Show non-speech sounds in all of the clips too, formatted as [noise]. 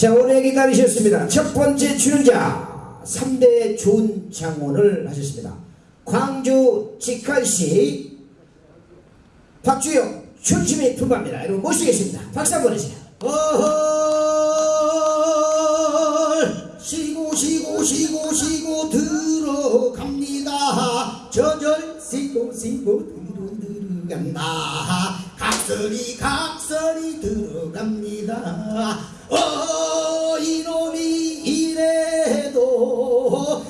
자 오래 기다리셨습니다. 첫 번째 출연자 3대 좋은 장원을 하셨습니다. 광주 직할시 박주영 춘심이 불과합니다. 여러분 모시겠습니다. 박수 한번 해주세요. 어헐 쉬고 쉬고 쉬고 쉬고 들어갑니다. 저절 쉬고 쉬고 들어간다. 각설이 각설이 들어갑니다. 어 이놈이 이래도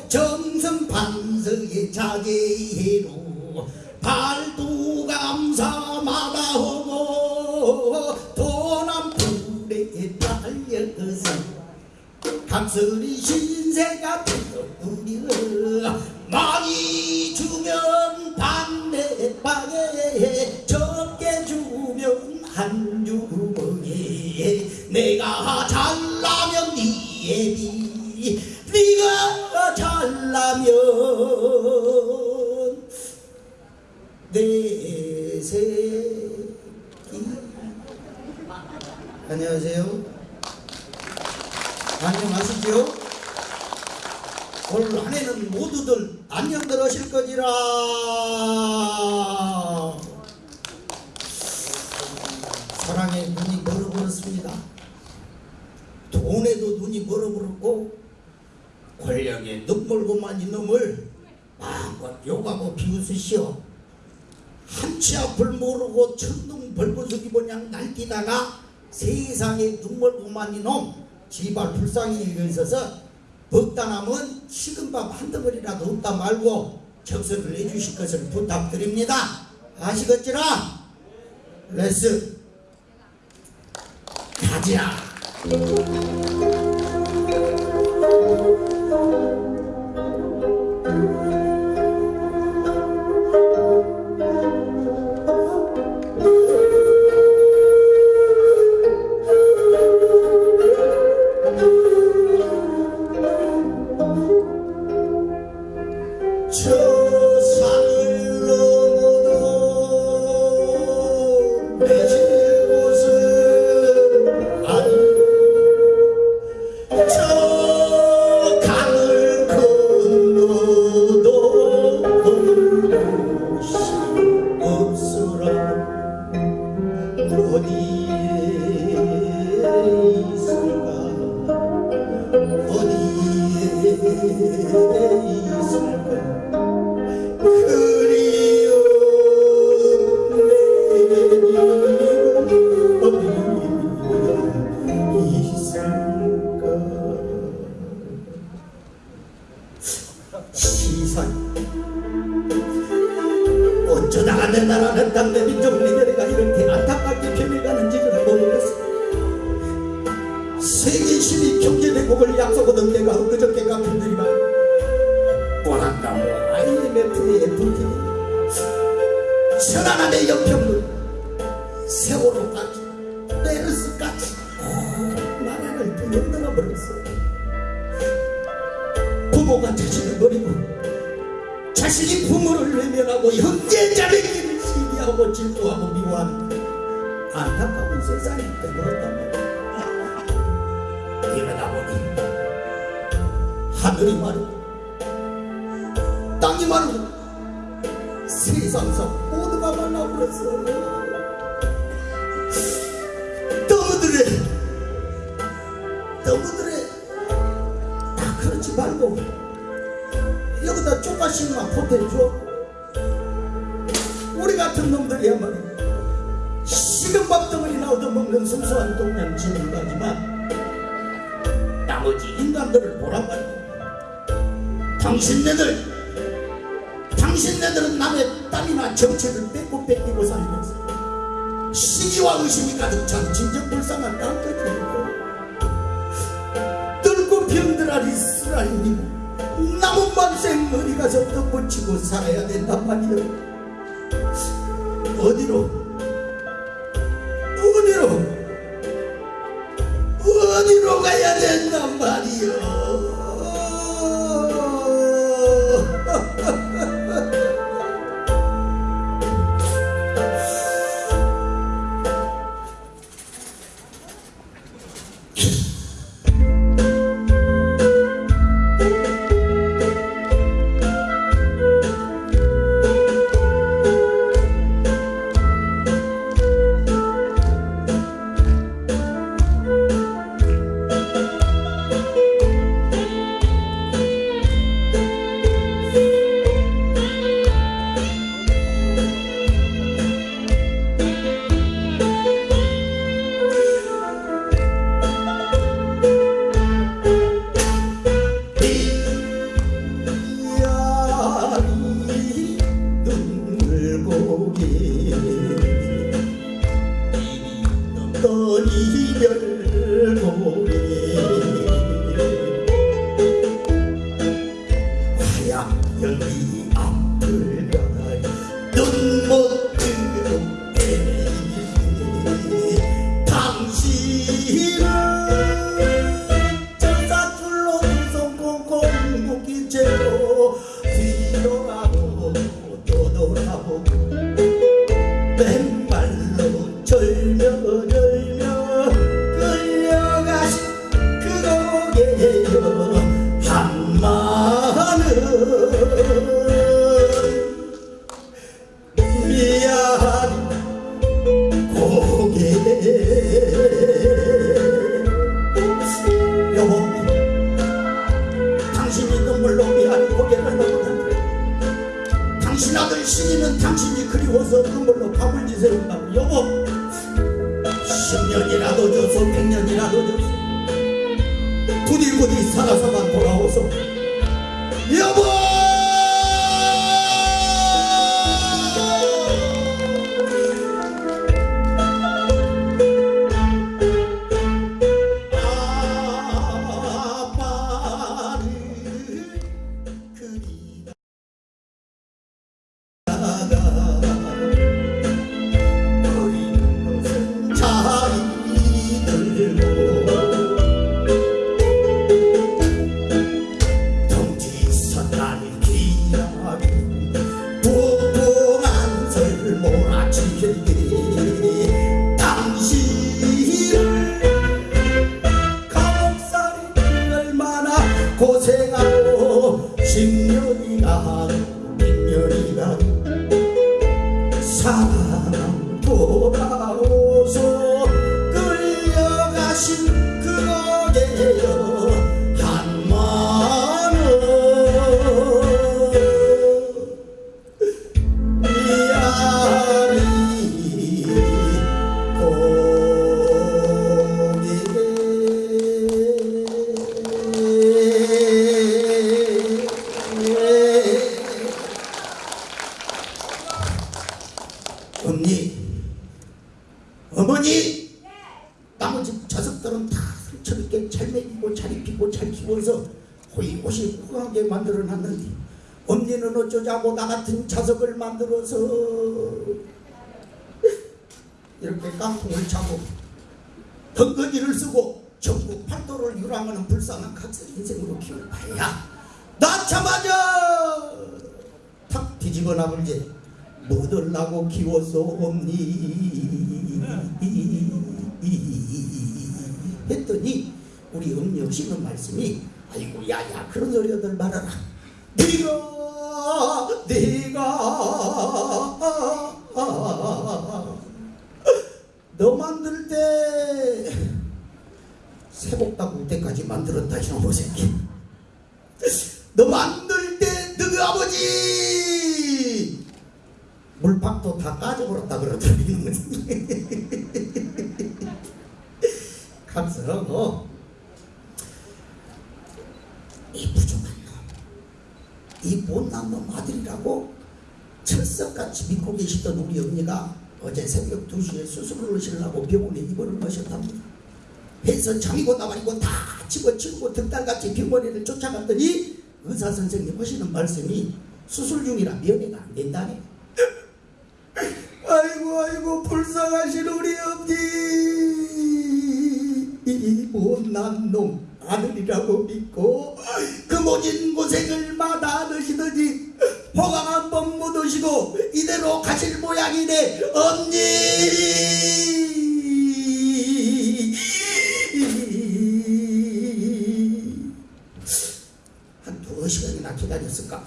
정성판서의 자제로 발도 감사마다 오고 도남불에 달려서 각설이 신세가 되어버려 많이 주면 반대방에 한 주먹에 내가 잘나면 네 애비 네가 잘나면 내 새끼. 안녕하세요. 안녕하시죠 올 한해는 모두들 안녕들 하실 거지라 사랑에 눈이 멀어버렸습니다. 돈에도 눈이 멀어버렸고 권력에 눈멀고만 이놈을 마음껏 욕하고 비웃으시오. 한치 앞을 모르고 천둥 벌거숭이 모양 날뛰다가 세상에 눈멀고만 이놈 지발 불쌍히 일어서서 먹다 남은 식은 밥 한 덩어리라도 없다 말고 적설을 해주실 것을 부탁드립니다. 아시겠지라? 레스 가자 sabes, ¿no? 만들어서 이렇게 깡통을 차고 덩거지를 쓰고 전국 팔도를 유랑하는 불쌍한 각설 인생으로 키울 바야. 낳자마자 탁 뒤집어 나불지 묻으려고 키웠소옵니? 했더니 우리 엄니 없이는 말씀이 아이고 야야 그런 소리들 말아라 다 이놈의 새끼 너 만들 때 너희 아버지! 물팍도 다 까져버렸다 그러더니 [laughs] 감사하고 이 부족한 놈, 이 못난 놈 아들이라고 철석같이 믿고 계시던 우리 언니가 어제 새벽 2시에 수술을 하시려고 병원에 입원을 하셨답니다. 해서 잠이고 나발이고 다 집어치우고 득달같이 병원에를 쫓아갔더니 의사 선생님 하시는 말씀이 수술 중이라 면회가 안 된다네. 아이고 아이고 불쌍하신 우리 엄니 이 못난 놈 아들이라고 믿고 그 모진 고생을 마다 넣으시더니 호강 한번 묻으시고 이대로 가실 모양이네 엄니 기다렸을까?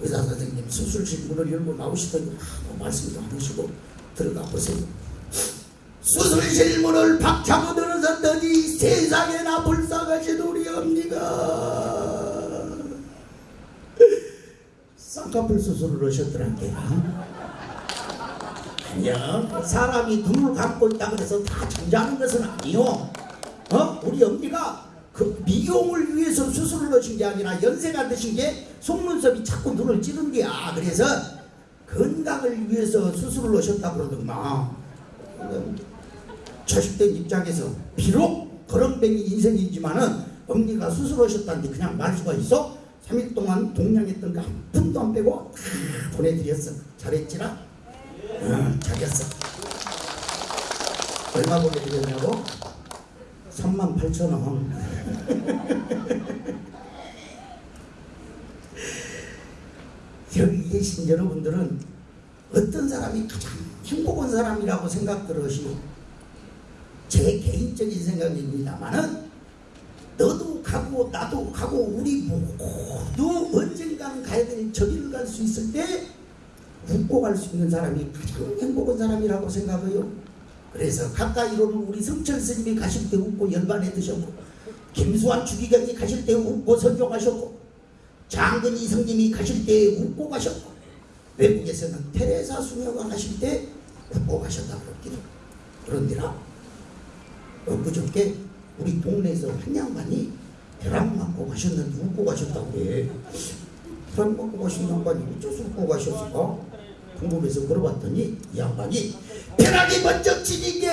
의사 선생님 수술실 문을 열고 나오시더니 아무 말씀도 안 하시고 들어가 보세요. 수술실 문을 박차고 들어섰더니 세상에나 불쌍하신 우리 엄니가. 쌍꺼풀 수술을 하셨더란게 아니야 사람이 눈을 감고 있다 그래서 다 잠자는 것은 아니요. 어? 우리 엄니가 그 미용을 위해서 수술을 하신 게 아니라 연세가 드신 게 속눈썹이 자꾸 눈을 찌른 게야 그래서 건강을 위해서 수술을 하셨다 그러더구만 자식된 입장에서 비록 거렁뱅이 인생이지만은 엄니가 수술하셨다는데 그냥 말 수가 있어? 3일 동안 동냥했던 거 한 푼도 안 빼고 다 보내드렸어. 잘했지라? 응, 잘했어. 얼마 보내드렸냐고? 3만 8천 원. [laughs] 여기 계신 여러분들은 어떤 사람이 가장 행복한 사람이라고 생각 들으시오? 제 개인적인 생각입니다만은 너도 가고 나도 가고 우리 모두 언젠가는 가야 될 저기를 갈 수 있을 때 웃고 갈 수 있는 사람이 가장 행복한 사람이라고 생각해요. 그래서 가까이로는 우리 성철 스님이 가실 때 웃고 열반에 드셨고 김수환 주기경이 가실 때 웃고 선종하셨고 장근희 성님이 가실 때 웃고 가셨고 외국에서는 테레사 수녀가 가실 때 웃고 가셨다 그럽니다. 그런데라 엊그저께 우리 동네에서 한 양반이 벼락 맞고 가셨는데 웃고 가셨다고 그래. 벼락 맞고 가신 양반이 어째서 웃고 가셨을까? 궁금해서 물어봤더니 이 양반이 벼락이 먼저 치니게.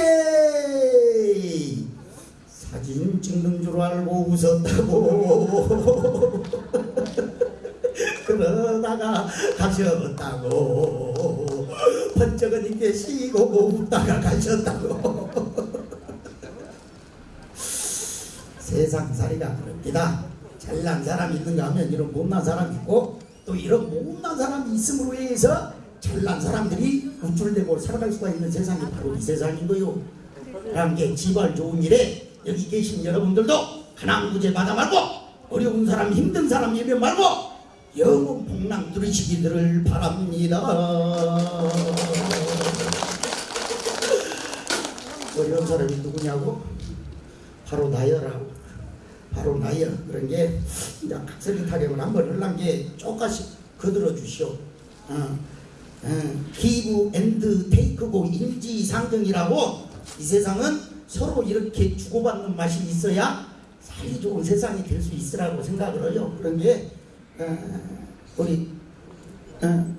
사진 찍는 줄 알고 웃었다고. [laughs] 그러다가 가셨다고. 번쩍은 이렇게 쉬고 웃다가 가셨다고. [laughs] 세상살이가 그럽니다. 잘난 사람이 있는가 하면 이런 못난 사람이 있고 또 이런 못난 사람이 있음으로 해서 잘난 사람들이 우쭐대고 살아갈 수가 있는 세상이 바로 이 세상인 거요. 함께 지발 좋은 일에 여기 계신 여러분들도 하나무제 받아 말고 어려운 사람 힘든 사람 예면 말고 영원 복랑 누리시기를 바랍니다. 어려운 사람이 누구냐고? 바로 나여라고. 바로 나여. 그런 게 각설이 타령을 한번 흘란 게 쪼까씩 거들어 주시오. 어. 어, 기브 앤드 테이크고 인지상정이라고 이 세상은 서로 이렇게 주고받는 맛이 있어야 살기 좋은 세상이 될 수 있으라고 생각을 해요. 그런 게 어, 우리 어,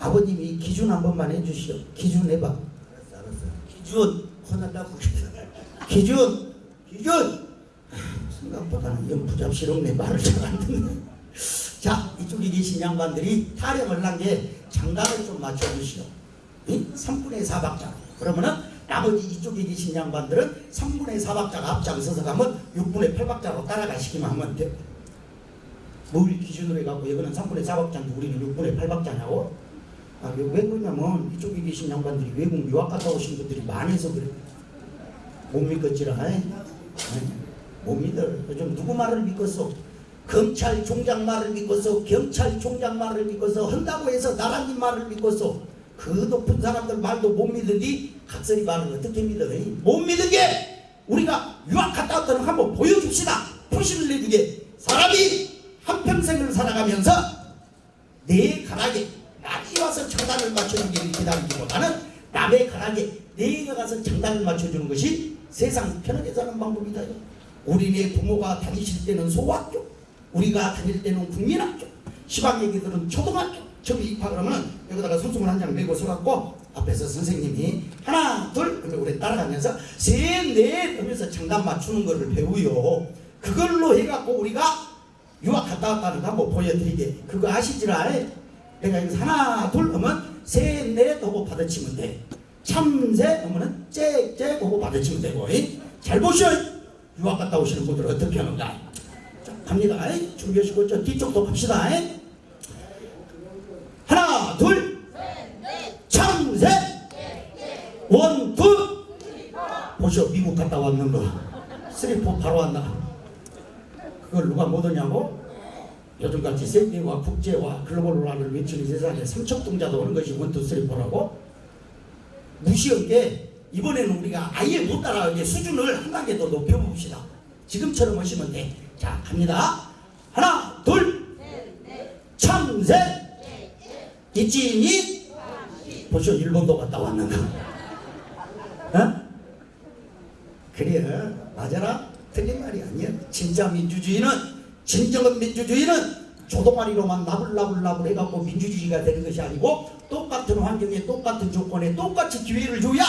아버님이 기준 한 번만 해주시오. 기준 해봐. 알았어, 알았어. 기준 혼난다고. 기준 기준 생각보다는 영 부잡스럽네 말을 잘 안 듣네. 자 이쪽에 계신 양반들이 타령을 난 게 장단을 좀 맞춰주시오. 3분의 4박자. 그러면은 나머지 이쪽에 계신 양반들은 3분의 4박자가 앞장서서 가면 6분의 8박자로 따라가시기만 하면 돼. 뭘 기준으로 해갖고 이거는 3분의 4박자인데 우리는 6분의 8박자냐고? 아, 왜 그러냐면 이쪽에 계신 양반들이 외국 유학 갔다 오신 분들이 많아서 그래. 못 믿겠지라. 못 믿어. 요즘 누구 말을 믿겠어? 검찰총장 말을 믿고서 경찰총장 말을 믿고서 한다고 해서 나라님 말을 믿고서 그 높은 사람들 말도 못 믿으니 각설이 말을 어떻게 믿어? 못 믿은 게 우리가 유학 갔다 왔다는 거 한번 보여줍시다. 표시를 내주게 사람이 한평생을 살아가면서 내 가락에 남이 와서 장단을 맞춰주기를 기다리기보다는 남의 가락에 내가 가서 장단을 맞춰주는 것이 세상 편하게 사는 방법이다. 우리네 부모가 다니실 때는 소학교, 우리가 다닐 때는 국민학교, 시방 얘기들은 초등학교. 저기 입학하면 여기다가 손수건 한 장 메고 서갖고 앞에서 선생님이 하나, 둘, 그러면 우리 따라가면서 셋, 넷 하면서 장단 맞추는 거를 배우요. 그걸로 해갖고 우리가 유학 갔다 왔다는 거 한번 보여드리게. 그거 아시지라? 내가 여기서 하나, 둘 하면 셋, 넷 하고 받아치면 돼. 참새 하면은 짹짹 하고 받아치면 되고. 이? 잘 보셔. 유학 갔다 오시는 분들 어떻게 하는가. 자, 갑니다. 이? 준비하시고 저 뒤쪽도 갑시다. 이? 하나, 둘, 참새, 원, 둘. 보셔, 미국 갔다 왔는 거. 쓰리포 바로 왔나. 그걸 누가 못 오냐고? 요즘같이 세계와 국제와 글로벌화를 외치는 세상에 삼척동자도 오는 것이 원투 쓰리포라고? 무시한 게 이번에는 우리가 아예 못 따라가게 수준을 한 단계 더 높여봅시다. 지금처럼 하시면 돼. 자, 갑니다. 하나, 둘, 참새, 있지니? 벌써 일본도 갔다 왔는가? 어? 그래, 맞아라. 틀린 말이 아니야. 진짜 민주주의는, 진정한 민주주의는 조동아리로만 나불나불나불 해갖고 민주주의가 되는 것이 아니고 똑같은 환경에 똑같은 조건에 똑같이 기회를 줘야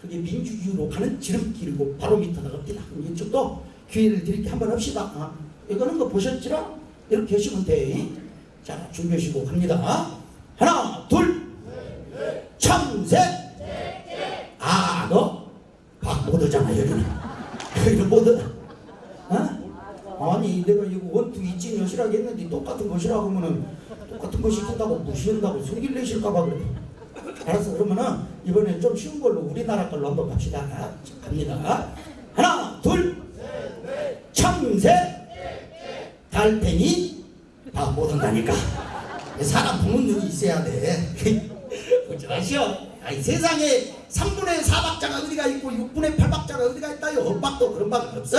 그게 민주주의로 가는 지름길이고 바로 밑에다 갑니다. 이쪽도 기회를 드릴게 한번 합시다. 아, 이거는 거 보셨지라? 이렇게 하시면 돼. 자, 준비하시고 갑니다. 하나, 둘, 참새. 아, 너? 박못 오잖아, 여기는. [laughs] 여기는 못 오. 어? 아니, 내가 이거 원투 이진 여시라고 했는데 똑같은 것이라고 하면은 똑같은 거 시킨다고 무시한다고 소리를 내실까봐 그래. 알았어, 그러면은 이번엔 좀 쉬운 걸로 우리나라 걸로 한번 갑시다. 자, 갑니다. 하나, 둘, 참새, 달팽이, 다못 온다니까. 사람 보는 눈이 있어야 돼. [laughs] 어쩌라시오. 아이 세상에 3분의 4박자가 어디가 있고 6분의 8박자가 어디가 있다요. 엇박도 그런 박은 없어.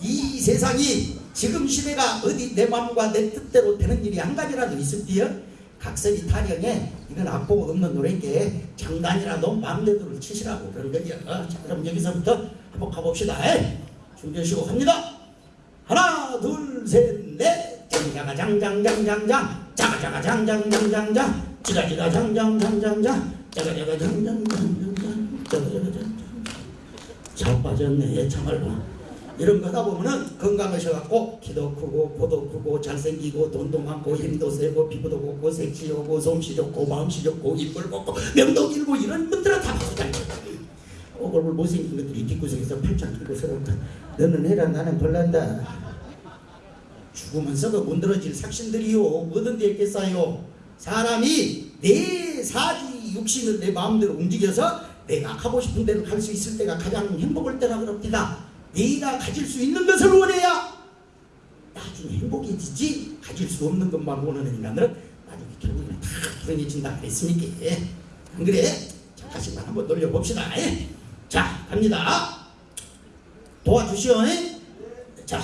이 세상이 지금 시대가 어디 내 마음과 내 뜻대로 되는 일이 한 가지라도 있을지요. 각설이 타령에 이건 악보가 없는 노래인게 장단이라도 마음대로 치시라고 그런 거죠. 자, 그럼 여기서부터 한번 가봅시다. 에? 준 비하시고 갑니다. 하나 둘셋넷. 장자가 장장장장장 자가자가 장장장장장 지가지가 장장장장장 자가자가 장장장장장 자가자가 장장 잘 빠졌네 참말로 이런 거다 보면은 건강하셔갖고 키도 크고 코도 크고 잘생기고 돈도 많고 힘도 세고 피부도 곱고 섹시하고 솜씨 좋고 마음씨 좋고 이쁠 곱고 명도 길고 이런 분들은 다 쳐요. 얼굴 못생긴 것들이 뒷구석에서 팔짱 끼고 서럽다 너는 해라 나는 벌란다. 죽으면 썩어 문드러질 삭신들이요. 뭐든 되겠어요. 사람이 내 사지 육신을 내 마음대로 움직여서 내가 하고 싶은 대로 갈수 있을 때가 가장 행복할 때라 그럽니다. 네가 가질 수 있는 것을 원해야 나중에 행복해지지 가질 수 없는 것만 원하는 인간들은 나중에 결국에는 다 불행해진다. 그랬으니까? 안 그래? 잠깐씩만 한번 놀려봅시다. 예? 자 갑니다. 도와주시오. 예? 자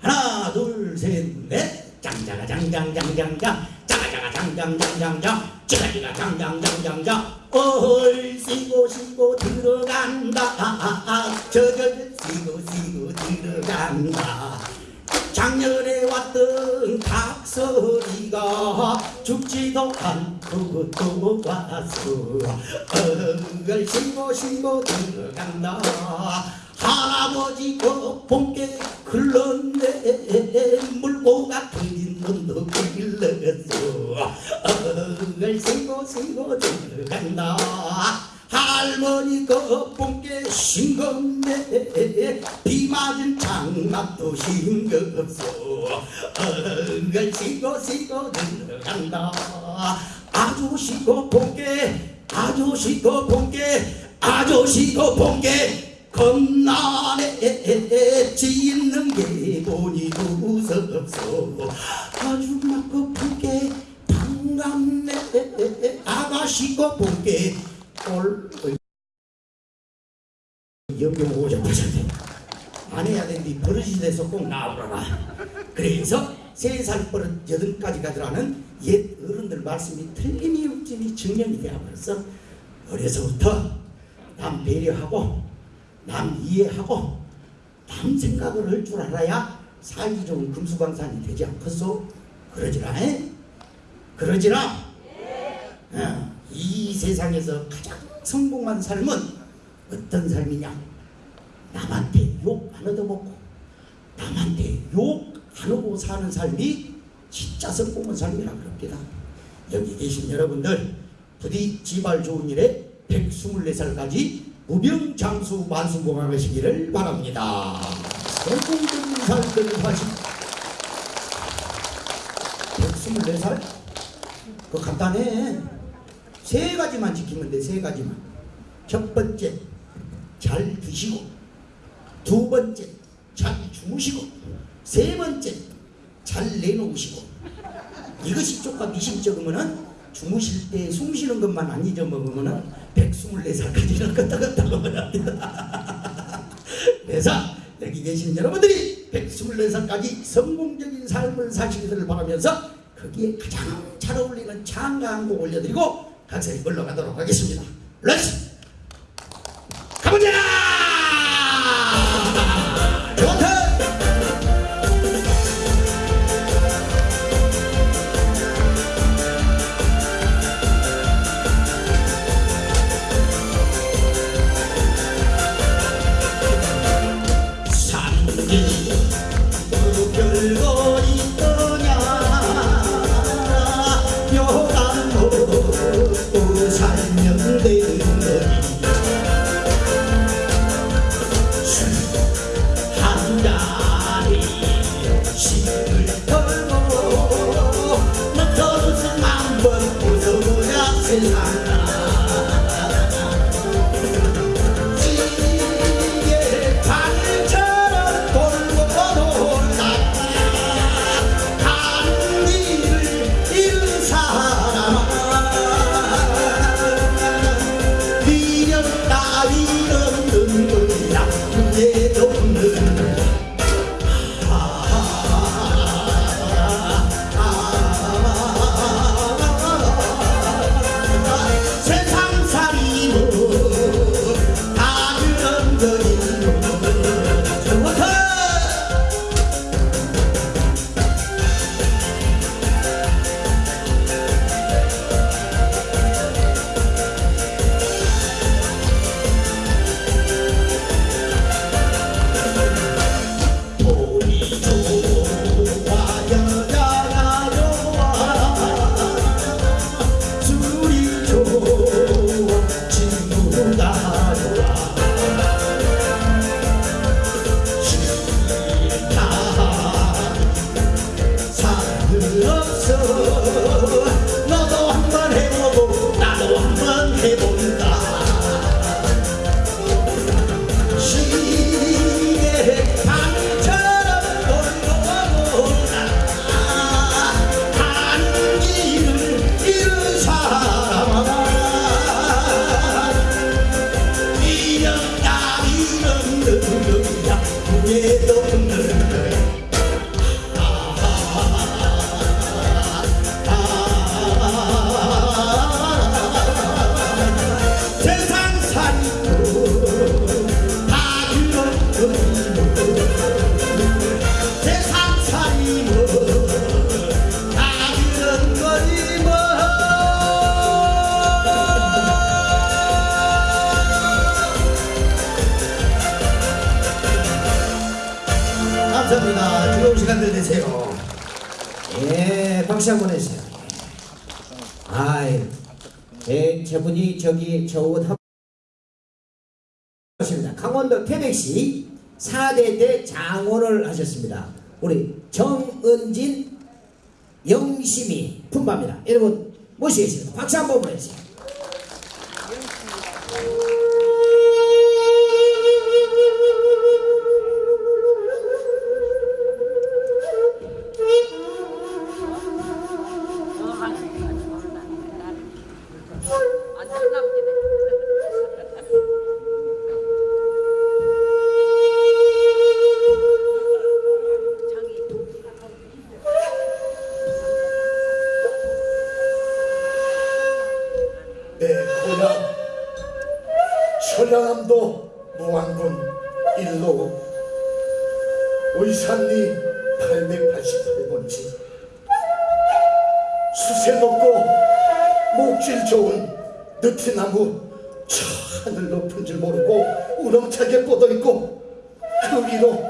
하나 둘 셋넷. 장자가 장장장장장 자가자가 장장장장장 찌가지가 장장장장장 얼씨고 씨고 들어간다. 저절 씨고 씨고 들어간다 작년에 왔던 닭소리가 죽지도 않고 또 왔어. 얼씨고 씨고 들어간다. 할아버지 거봉게 흘렀네. 물고가 터진 놈도 길렀어 얼씨고 씨고 들어간다. 할머니 거봉게 싱겁네. 비 맞은 장갑도 싱겁소 얼씨고 씨고 들어간다. 아저씨고 봉게 아저씨고 봉게 아저씨고 봉게 겁나네 짓는 게 보니 무섭소. 아줌마 거 봉게 반갑네. 아가씨고 봉게 올 영경 오셨다셨네 안 해야 되는데 버릇이 돼서 꼭 나오라라 그래서 세살 버릇 여든까지 가더라는 옛 어른들 말씀이 틀림이 없지니 증명이 되어버렸어 어려서부터 남 배려하고 남 이해하고 남 생각을 할 줄 알아야 살기 좋은 금수강산이 되지 않겠소? 그러지라 에? 그러지라 어, 이 세상에서 가장 성공한 삶은 어떤 삶이냐 남한테 욕 안 얻어먹고 남한테 욕 안 하고 사는 삶이 진짜 성공한 삶이라 그럽니다. 여기 계신 여러분들 부디 지발 좋은 일에 124살까지 무병장수 만수공항하시기를 바랍니다. 성공적인 삶을 사시 124살? 그거 간단해. 세 가지만 지키면 돼 세 가지만. 첫 번째 잘 드시고 두 번째 잘 주무시고 세 번째 잘 내놓으시고. 이것이 조금 미심쩍으면은 주무실 때 숨 쉬는 것만 안 잊어먹으면은 124살까지는 껐다 껐다 먹어야 합니다. [laughs] 그래서 여기 계신 여러분들이 124살까지 성공적인 삶을 사시기를 바라면서 거기에 가장 잘 어울리는 장가 한 곡 올려드리고 각설이 올라가도록 하겠습니다. 렛츠 수세 높고 목질 좋은 느티나무 저 하늘 높은 줄 모르고 우렁차게 뻗어있고 그 위로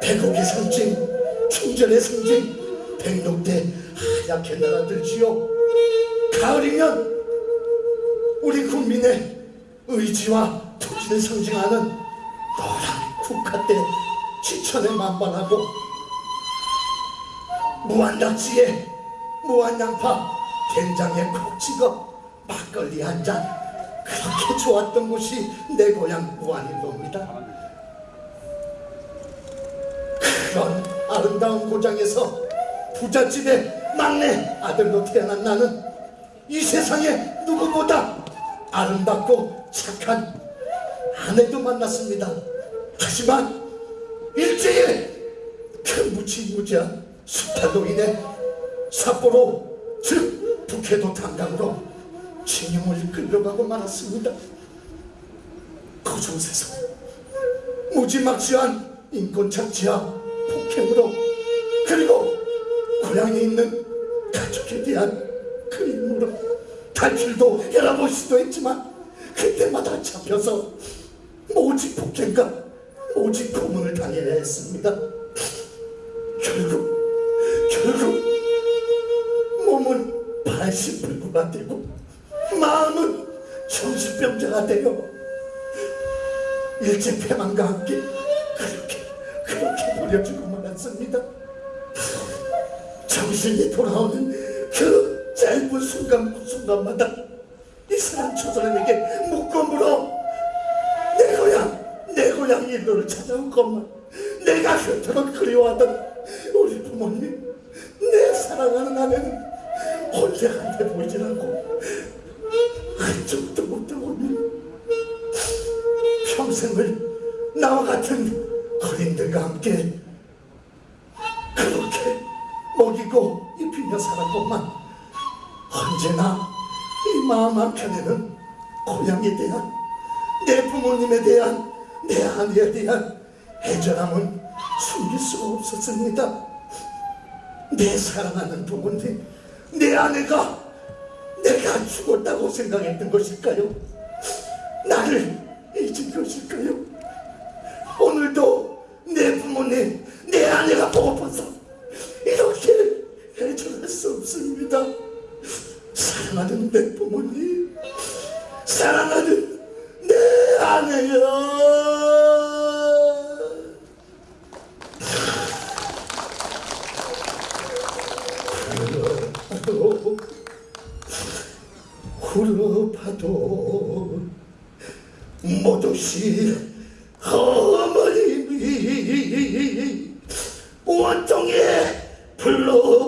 백옥의 상징 충전의 상징 백록대 하얗게 날아들지요. 가을이면 우리 국민의 의지와 토지를 상징하는 노란 국화대 지천에 만반하고 무한낙지에 무한양파 된장에 콕 찍어 막걸리 한 잔 그렇게 좋았던 곳이 내 고향 무안일로입니다 그런 아름다운 고장에서 부잣집의 막내 아들로 태어난 나는 이 세상에 누구보다 아름답고 착한 아내도 만났습니다. 하지만 일제의 그 무지무지한 수탈로 인해 삿포로 즉 북해도 탄강으로 징용을 끌려가고 말았습니다. 그곳에서 무지막지한 인권 착취와 폭행으로 그리고 고향에 있는 가족에 대한 그림으로 탈출도 여러 번 시도했지만 그때마다 잡혀서 모집 폭행과 모집 고문을 당해야 했습니다. 결국 결국 몸은 발신불구가 되고 마음은 정신병자가 되어 일제 폐망과 함께 그렇게 그렇게 버려주고 말았습니다. 정신이 돌아오는 그 짧은 순간 그 순간마다 이 사람 저 사람에게 묶어 물어 내 고향 내 고향 일로를 찾아온 것만 내가 그토록 그리워하던 우리 부모님 내 사랑하는 아내는 혼세한테 보이질 않고 흔적도 못다 보면 평생을 나와 같은 어린들과 함께 그렇게 먹이고 입히며 살았건만 언제나 이 마음 한편에는 고향에 대한 내 부모님에 대한 내 아내에 대한 애절함은 숨길 수가 없었습니다. 내 사랑하는 부모님 내 아내가 내가 죽었다고 생각했던 것일까요? 나를 잊은 것일까요? 오늘도 내 부모님, 내 아내가 보고파서 이렇게 해전할 수 없습니다. 사랑하는 내 부모님, 사랑하는 내 아내야. 구르파도 못없이 어머님이 원통에 불러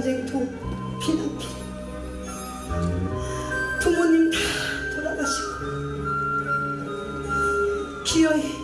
전쟁 도 피난길 부모님 다 돌아가시고 기어이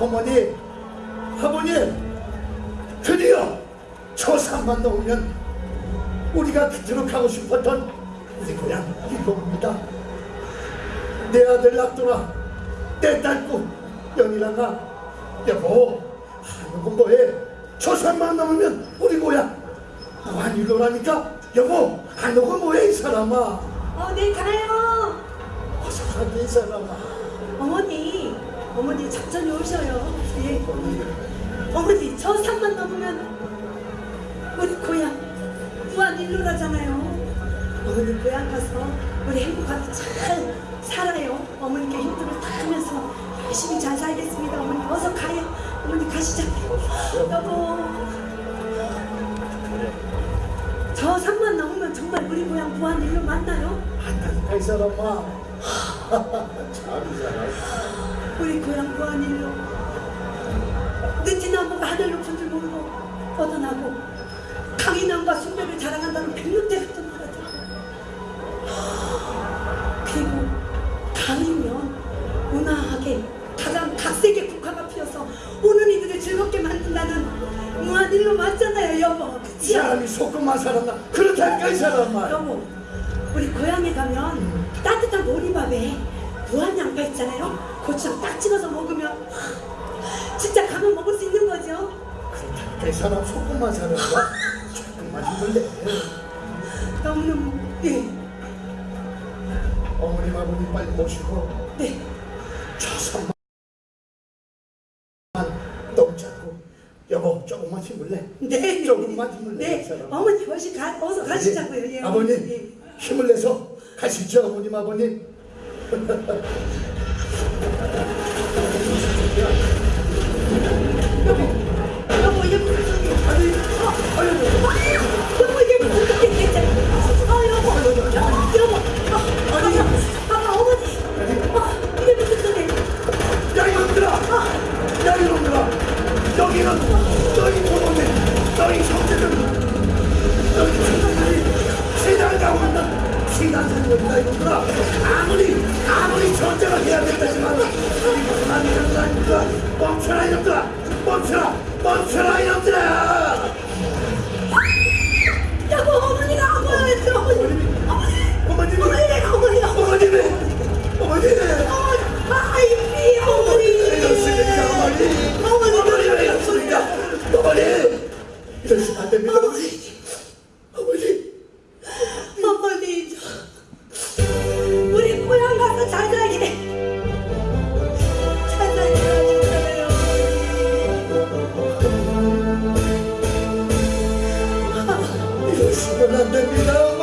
어머니, 아버님, 드디어 초삼만 넘으면 우리가 그토록 가고 싶었던 우리 고향 이겁니다. 내 아들 낙도나 내 딸꾸 연이랑아 여보 하는 건 뭐해 초산만 넘으면 우리 고향 무한일로라니까 여보 하는 건 뭐해 이 사람아. 어디 가요. 어서 가게 이 사람아. 어머니 어머니 천천히 오셔요. 예. 어머니 저 산만 넘으면 우리 고향 무한 일로라잖아요. 어머니 고향 가서 우리 행복하게 잘 살아요. 어머니께 힘들을 다 하면서 열심히 잘 살겠습니다. 어머니 어서 가요. 어머니 가시죠. 여보. 저 산만 넘으면 정말 우리 고향 무한 일로 만나요? 한다니까 이 사람아 참이 사람 [laughs] 우리 고향 무한일로 느티나무가 하늘 높은 줄 모르고 뻗어나고 강인함과 순배를 자랑한다는 백룡대 같은 나라들. 그리고 가을이면 온화하게 가장 각색의 국화가 피어서 오는 이들을 즐겁게 만든다는 무한일로 맞잖아요 여보. 이 그치요? 사람이 속고만 살았나? 그렇다니까 이 사람아. 여보 우리 고향에 가면 따뜻한 보리밥에 무한 양파 있잖아요 고추장 딱 찍어서 먹으면 진짜 가면 먹을 수 있는 거죠? 그렇다니까 이 사람 속고만 살았나 조금만 힘들래 너무너무 예, 어머님 아버님 빨리 모시고 네. 초산만 너무 작고. 여보 조금만 힘을내 네, 조금만 힘을 내, 네. 어머니 어시 가, 어서 가시자고요. 예, 아버님 예. 힘을 내서 가시죠 어머님 아버님 [laughs] 어, 어. 어, 어, 어, 여기는 너희 부모님 너희 형제들 너희 있는 시간생들이다 이놈들아 아무리 아무리 전쟁을 해야 된다지만 거 아닙니까 멈춰라 이놈들아 멈춰라 멈춰라 이놈들아 어머니 어머니 그러시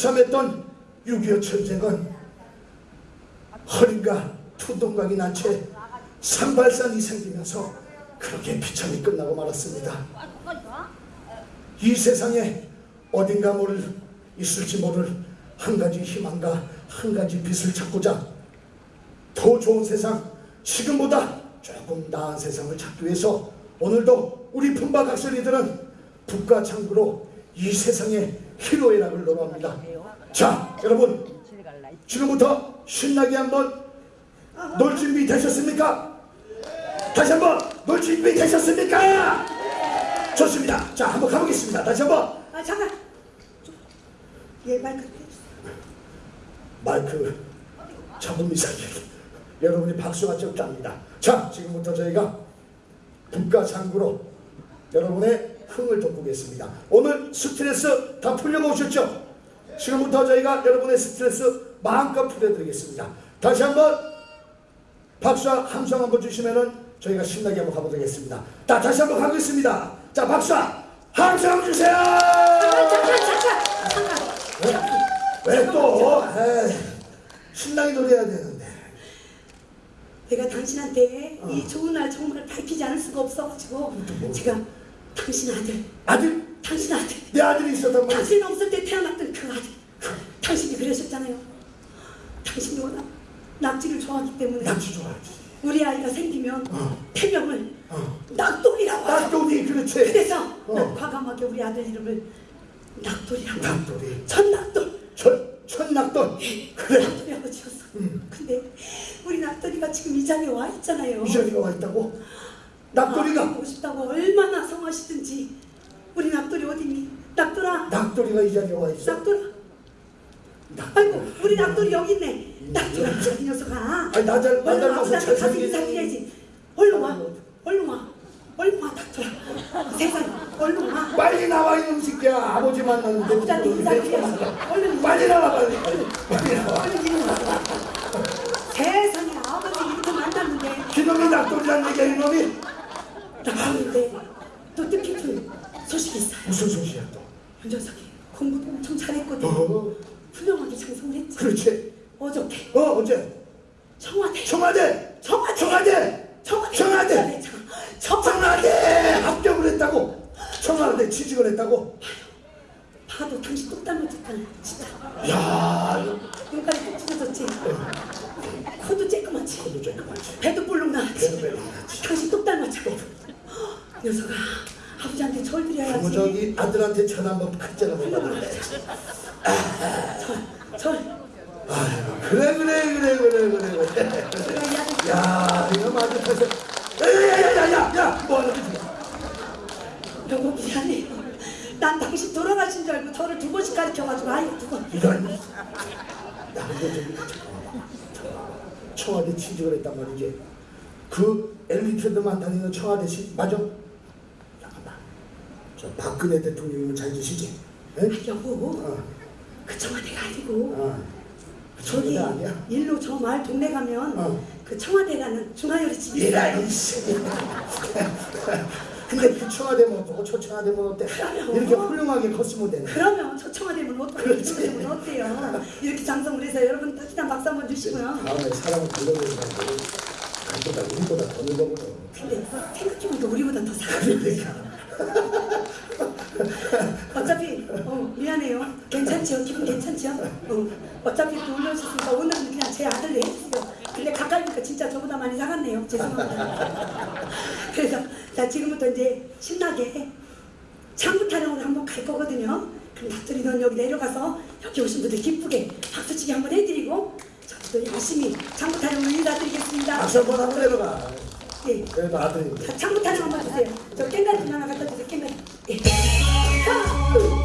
처참했던 6.25 전쟁은 허리가 투동각이 난 채 산발산이 생기면서 그렇게 비참히 끝나고 말았습니다. 이 세상에 어딘가 모를 있을지 모를 한 가지 희망과 한 가지 빛을 찾고자 더 좋은 세상, 지금보다 조금 나은 세상을 찾기 위해서 오늘도 우리 품바 각설이들은 북과 창구로 이 세상의 희로애락을 노래합니다. 자, 여러분 지금부터 신나게 한번 놀 준비 되셨습니까? 다시 한번 놀 준비 되셨습니까? 좋습니다. 자, 한번 가보겠습니다. 다시 한번 아 잠깐 얘 마이크 마이크 잡음 이상해. 여러분이 박수가 적답니다. 자, 지금부터 저희가 장구로 여러분의 흥을 돋구겠습니다. 오늘 스트레스 다 풀려고 오셨죠? 지금부터 저희가 여러분의 스트레스 마음껏 풀어드리겠습니다. 다시 한번 박수와 함성 한번 주시면은 저희가 신나게 한번 가보겠습니다. 자, 다시 한번 가겠습니다. 자, 박수와 함성 주세요! 잠깐 잠깐 왜 또? 신나게 노래해야 되는데. 내가 당신한테 이 좋은 날 정말 밝히지 않을 수가 없어가지고 뭐? 제가 당신 아들 아들, 당신 아들 내 아들이 있었단 말이야. 당신 없을 때 태어났던 그 아들 당신이 그러셨잖아요 당신이 워낙 낙지를 좋아하기 때문에 낙지 좋아하지. 우리 아이가 생기면 어. 태명을 어. 낙돌이라고 하죠 낙돌이 그렇지. 그래서 어. 난 과감하게 우리 아들 이름을 낙돌이라고 낙돌이. 전낙돌 천, 천낙돌. 그래. 낙돌이라고 지었어 근데 우리 낙돌이가 지금 이 자리에 와 있잖아요 이전이가 와 있다고? 아, 낙돌이가 보고 싶다고 얼마나 성하시든지. 우리 낙돌이 어디니? 낙돌아. 낙돌이가 이 자리에 와 있어. 낙돌아. 아이고 우리 낙돌이 여기 있네. 낙돌아 이 녀석아. 아니 나 잘- 나 얼른 닮아서 가슴 잘생긴- 인사드려야지. 얼른 와. 얼른 와. 얼른 와 낙돌아. 세상에. 얼른 와. 빨리 나와 이놈 새끼야. 아버지 만났는데. 아버지한테 인사드려야지 얼른 빨리 나와 빨리. 빨리 나와. 얼른 이리 와. 세상에 아버지 이렇게 만났는데. 기놈이 낙돌이란 얘기야 이놈이. 낙돌인데 또 뜻깊은 소식이 있어요. 무슨 소식이야 또? 이 녀석이 공부도 엄청 잘했거든 어, 훌륭하게 장성을 했지 그렇지. 어저께 어 어제? 청와대. 청와대. 청와대. 청와대. 청와대. 청와대. 청와대. 합격을 했다고. 청와대 취직을 했다고. 봐도 당신 똥 닮았잖아 진짜. 야, 눈깔이 뚝 찢어졌지? 코도 쬐끄맣지? 좀 그만지. 배도 볼록 나왔지? 배도 볼록 나왔지. 당신 똑 닮았잖아 녀석아 아버지한테 절 드려야지 뭐 저기 아들한테 전화 한번 크잖아 못 받는데. 절, 절 아이고 그래 그래 그래 그래 그래 야 이거 패서. 야야야야야 뭐하는 거지? 너무 미안해요 난 당신 돌아가신 줄 알고 저를 두 번씩 가르쳐가지고 아이고 두번 이런. 나 근데 저기 청와대 취직을 했단 말이지. 그 엘리트들만 다니는 청와대식 맞아? 저 박근혜 대통령이면 잘 드시지? 에? 여보 어, 그 청와대가 아니고 어. 그 저기 청와대 아니야? 일로 저 마을 동네 가면 어. 그 청와대라는 중화요리 집이 얘라 있어요 이씨. 근데 그 청와대면 어쩌고 저 청와대면 어때? 그럼요. 이렇게 훌륭하게 컸으면 되네. 그러면 저 청와대면 어때요? 저 청와대면 어때요? 이렇게 장성을 해서 여러분 따뜻한 박수 한번 주시고요 다음에 사람을 불러내니까 그보다 우리보다 더 늙어버려. 근데 생각해보니까 우리보다 더 사람 그러니까. [laughs] 어차피 어, 미안해요. 괜찮지요? 기분 괜찮지요? 어, 어차피 또 올려주셨으니까 오늘은 그냥 제 아들로 해주세요. 근데 가까이니까 진짜 저보다 많이 사갔네요. 죄송합니다. [laughs] 그래서 자 지금부터 이제 신나게 창부 타령으로 한번 갈 거거든요. 그럼 닭들이 넌 여기 내려가서 여기 오신 분들 기쁘게 박수치기 한번 해드리고 저도 열심히 창부 타령으로 인사드리겠습니다. 박수 한번 내려가. 예. 그래도 아들인데. 자, 창부 타령 한번 주세요. 저 깽가리 좀 하나 갖다 주세요. 깽가리. 예.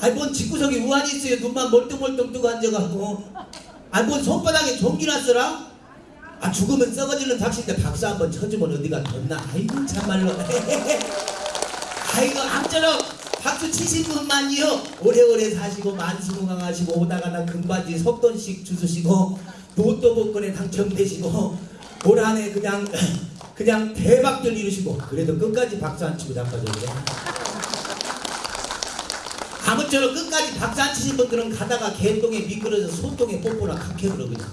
아니 뭔 집구석에 우환이 있어요. 눈만 멀뚱멀뚱 뜨고 앉아갖고. 아니 뭔 손바닥에 종기 났어라? 아 죽으면 썩어지는 닥치인데 박수 한번 쳐주면 어디가 덧나? 아이고 참말로. [laughs] 아이고 암처럼 박수 치신 분만이요. 오래오래 사시고 만수무강하시고 오다가다 금바지 석돈씩 주수시고 로또 복권에 당첨되시고 올 한해 그냥 [laughs] 그냥 대박들 이루시고 그래도 끝까지 박수 안 치고 그래 아무쪼록 끝까지 박수 안 치신 분들은 가다가 개똥에 미끄러져 소똥에 뽀뽀나 각해들어 그냥.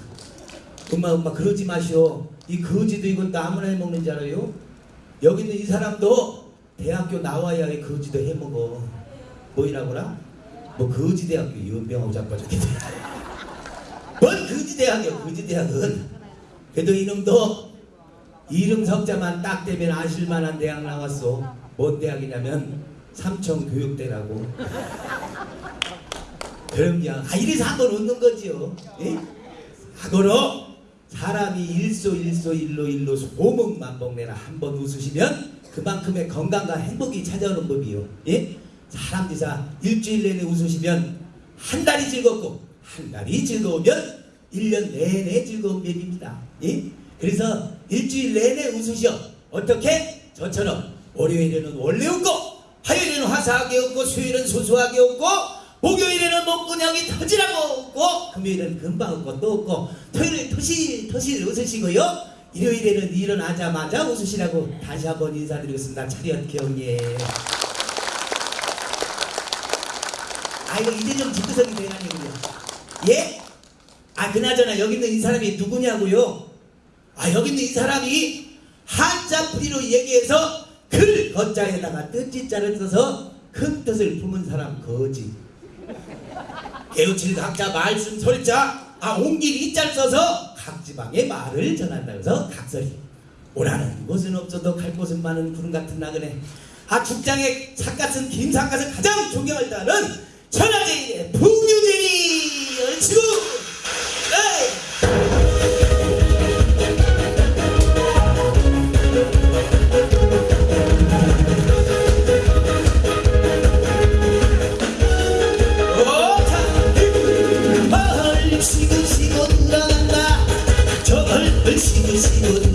엄마 엄마 그러지 마시오. 이 거지도 이것도 아무나 해먹는 줄 알아요? 여기 있는 이 사람도 대학교 나와야 이 거지도 해먹어. 뭐이라고라? 뭐 거지대학교 연병하고 자빠졌겠네 [laughs] 뭔 거지대학이야? 거지대학은? 그래도 이놈도 이름 석자만 딱 대면 아실만한 대학 나왔어. 뭔 대학이냐면 삼청 교육대라고 그럼요 아 이래서 한번 웃는 거지요 예? 하고로 사람이 일소 일소 일로 일로 소문만복내라 한 번 웃으시면 그만큼의 건강과 행복이 찾아오는 법이요. 예? 사람 지사 일주일 내내 웃으시면 한 달이 즐겁고 한 달이 즐거우면 일년 내내 즐거운 법입니다. 예? 그래서 일주일 내내 웃으셔. 어떻게? 저처럼 월요일에는 원래 웃고 화요일에는 화사하게 웃고 수요일은 소소하게 웃고 목요일에는 목근형이 터지라고 웃고 금요일은 금방 웃고 또 웃고 토요일은 토실토실 웃으시고요. 일요일에는 일어나자마자 웃으시라고 다시 한번 인사드리겠습니다. 차렷 경례 아이고 이제 좀 집구석이 되나니군요. 예? 아 그나저나 여기 있는 이 사람이 누구냐고요? 아 여기 있는 이 사람이 한자 풀이로 얘기해서 글 거자에다가 뜻지자를 써서 큰 뜻을 품은 사람 거지. 개우칠 각자 말씀 설자 아 옹길 이자를 써서 각 지방의 말을 전한다 그래서 각설이. 오라는 곳은 없어도 갈 곳은 많은 구름 같은 나그네. 아 죽장의 삿갓은 김삿갓을 가장 존경할 따는 천하제일의 풍류제리 얼치고 에이! 저걸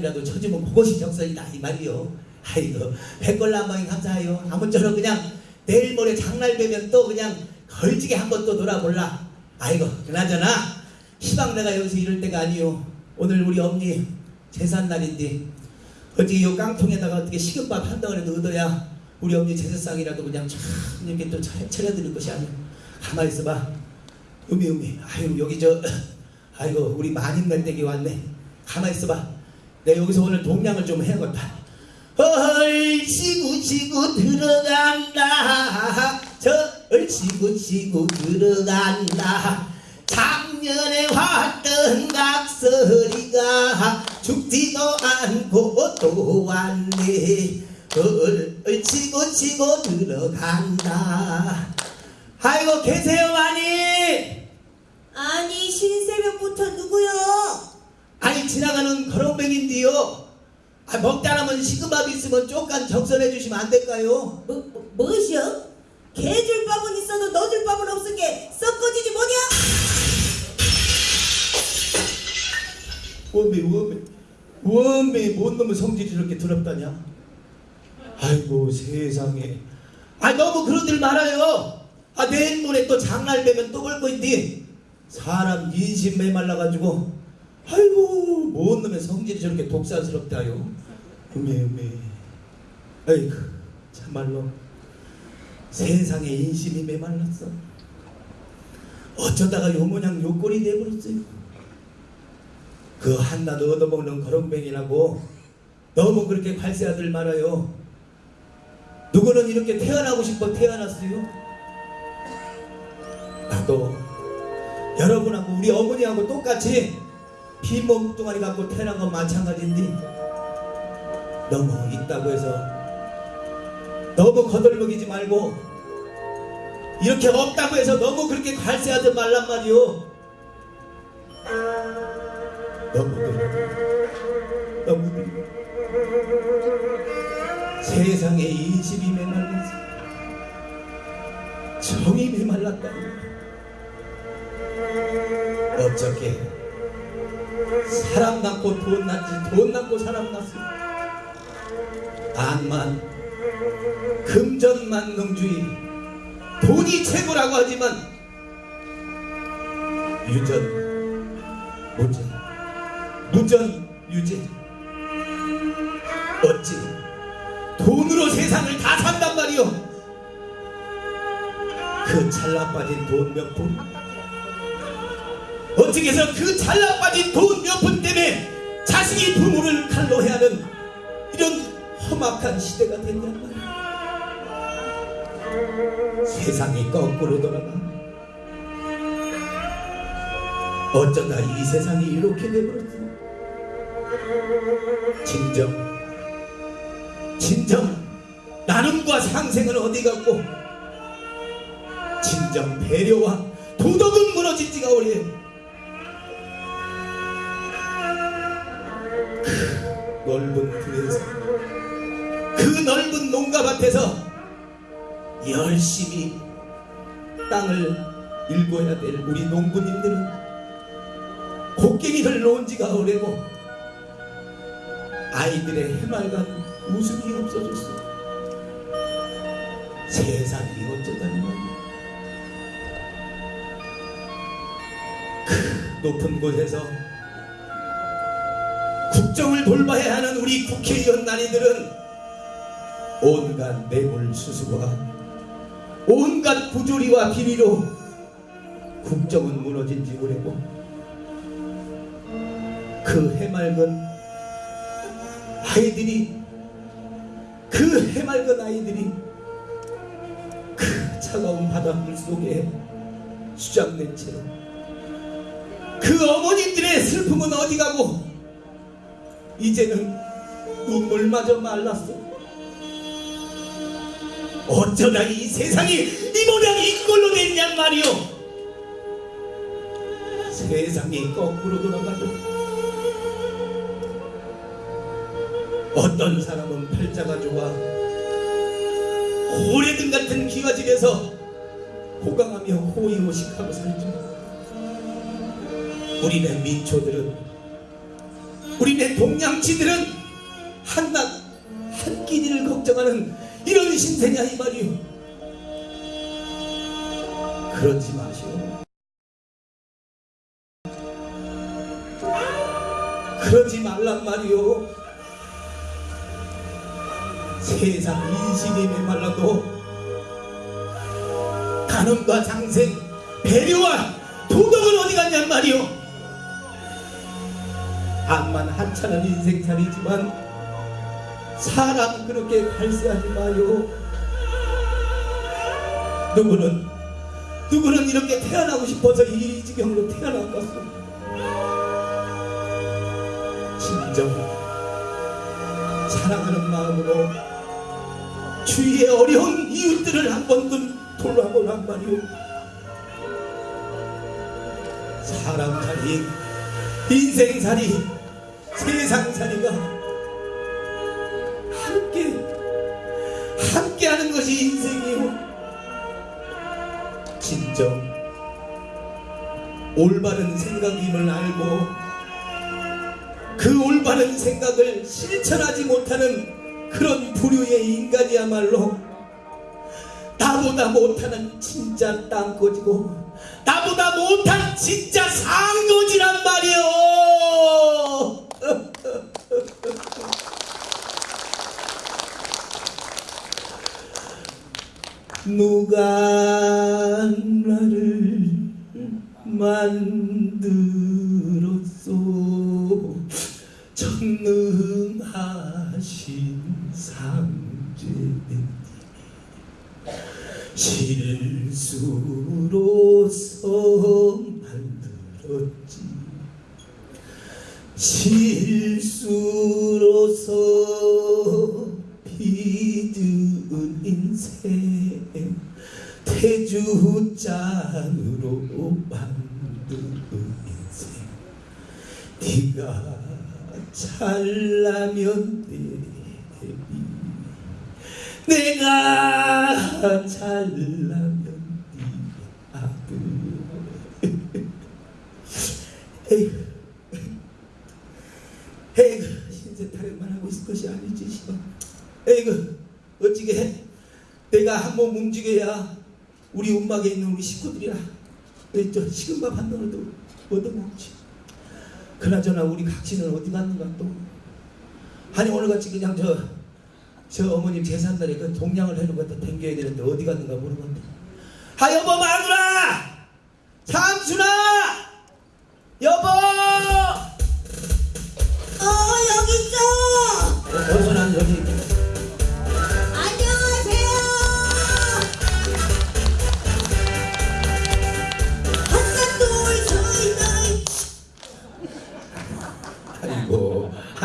장단이라도 쳐주면 그것이 적선이다 이 말이요. 아이고 백걸남방이 감사해요. 아무쪼록 그냥 내일 모레 장날 되면 또 그냥 걸지게 한 번 또 놀아볼라. 아이고 그나저나 시방 내가 여기서 이럴 때가 아니요. 오늘 우리 엄니 제삿날인데 어떻게 요 깡통에다가 어떻게 식은밥 한 덩어리도 얻어야 우리 엄니 제사상이라도 그냥 참 이렇게 또 차- 차려드릴 것이 아니야 가만히 있어봐. 음이 음이. 아유 여기 저 아이고 우리 마님 낼때기 왔네. 가만히 있어봐 내가 여기서 오늘 동량을 좀 해야겠다. 얼씨구치구 들어간다. 저 얼씨구치구 들어간다. 작년에 왔던 각설이가 죽지도 않고 또 왔네. 얼씨구치고 들어간다. 아이고 계세요 많이? 아니 신새벽부터 누구요? 아니 지나가는 거렁뱅인데요. 아, 먹다 남은 식은밥 있으면 쪽간 적선해 주시면 안 될까요? 뭐, 뭐 무엇이요? 개줄 밥은 있어도 너줄 밥은 없은 게. 썩어지지 뭐냐? 원배 원배 원배 뭔 놈의 성질이 이렇게 더럽다냐? 아이고 세상에. 아 너무 그러들 말아요. 아 내일 모레 또 장날 되면 또볼 거인데 사람 인심 메말라가지고 아이고 뭔 놈의 성질이 저렇게 독사스럽다요 음에 음에 아이고 참말로 세상에 인심이 메말랐어 어쩌다가 요 모양 요 꼴이 돼버렸어요 그 한낱 얻어먹는 거렁뱅이라고 너무 그렇게 발세하들 말아요. 누구는 이렇게 태어나고 싶어 태어났어요. 나도 여러분하고 우리 어머니하고 똑같이 피 몸뚱아리 갖고 태어난 건 마찬가지인데 너무 있다고 해서 너무 거들먹이지 말고 이렇게 없다고 해서 너무 그렇게 발세하지 말란 말이요. 너무들 너무들 세상에 인심이 메말랐어. 정이 메말랐다 어떻게 사람 낳고 돈 낳지 돈 낳고 사람 낳았어. 악만 금전만능주의 돈이 최고라고 하지만 유전 무전 무전 유지 어찌 돈으로 세상을 다 산단 말이오? 그 찰나 빠진 돈 몇푼 어떻게 해서 그 찰나 빠진 돈 몇 푼 때문에 자식이 부모를 칼로 해야 하는 이런 험악한 시대가 됐냔 말이야 세상이 거꾸로 돌아가. 어쩌다 이 세상이 이렇게 돼버렸어 진정. 진정. 나눔과 상생은 어디 갔고? 진정 배려와 도덕은 무너진 지가 오래 그 넓은 들에서 그 넓은 농가밭에서 열심히 땅을 일궈야 될 우리 농부님들은 곡괭이를 놓은 지가 오래고 아이들의 해맑은 웃음이 없어졌어. 세상이 어쩌다니 말이야. 그 높은 곳에서 국정을 돌봐야 하는 우리 국회의원 난이들은 온갖 뇌물수수와 온갖 부조리와 비리로 국정은 무너진 지 오래고 그 해맑은 아이들이 그 해맑은 아이들이 그 차가운 바닷물 속에 수장된 채로 그 어머님들의 슬픔은 어디 가고 이제는 눈물마저 말랐어. 어쩌다 이 세상이 이 모양이 이꼴로 됐냔 말이오? 세상이 거꾸로 돌아가도 어떤 사람은 팔자가 좋아 오래든 같은 기와집에서 호강하며 호의호식하고 살지만 우리네 민초들은 우리네 동양치들은 한낱 한 끼니를 걱정하는 이런 신세냐 이 말이오. 그러지 마시오. 그러지 말란 말이오. 세상 인심이 메말라도 간음과 장생 배려와 도덕은 어디 갔냔 말이오 암만 한참은 인생살이지만 사람 그렇게 발세하지 마요. 누구는 누구는 이렇게 태어나고 싶어서 이 지경으로 것을 진정 사랑하는 마음으로 주위의 어려운 이웃들을 한 번쯤 돌아보란 말이오. 사람살이 인생살이 세상살이가 함께 함께하는 것이 인생이요. 진정 올바른 생각임을 알고 그 올바른 생각을 실천하지 못하는 그런 부류의 인간이야말로 나보다 못하는 진짜 땅거지고 나보다 못한 진짜 상거지란 말이오 누가 나를 만들었소. 전능하신 상제님 실수로서 만들었지. 실수로서 빚은 인생 태주잔으로 만든 인생 네가 잘나면 되리 내가 잘나면 네 아들. 에이구 에이구 신세 타령만 하고 있을 것이 아니지 에이구 어찌게 해 내가 한몸 움직여야 우리 움막에 있는 우리 식구들이라. 저 식은 밥 한 덩어리도 얻어먹지. 그나저나 우리 각시는 어디 갔는가 또. 아니 오늘같이 그냥 저, 저 어머님 제삿날에 그 동양을 해놓은 것도 댕겨야 되는데 어디 갔는가 모르겠네 아 여보 마누라! 삼순아! 여보! 어 여기 있어! 어디서 난 여기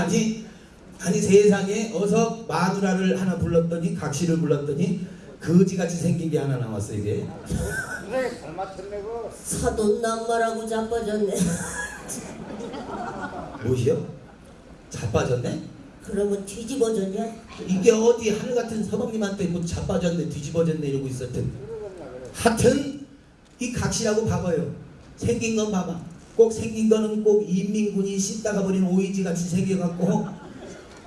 아이고 아니 아니 세상에 어서 마누라를 하나 불렀더니 각시를 불렀더니 거지같이 생긴 게 하나 나왔어 이게. 사돈 남말하고 자빠졌네. 무엇이요? 자빠졌네? 그러면 뒤집어졌냐? 이게 어디 하늘 같은 서방님한테 뭐 자빠졌네 뒤집어졌네 이러고 있었던 하여튼 이 각시라고 봐봐요. 생긴 건 봐봐 꼭 생긴 거는 꼭 인민군이 씻다가 버린 오이지 같이 생겨갖고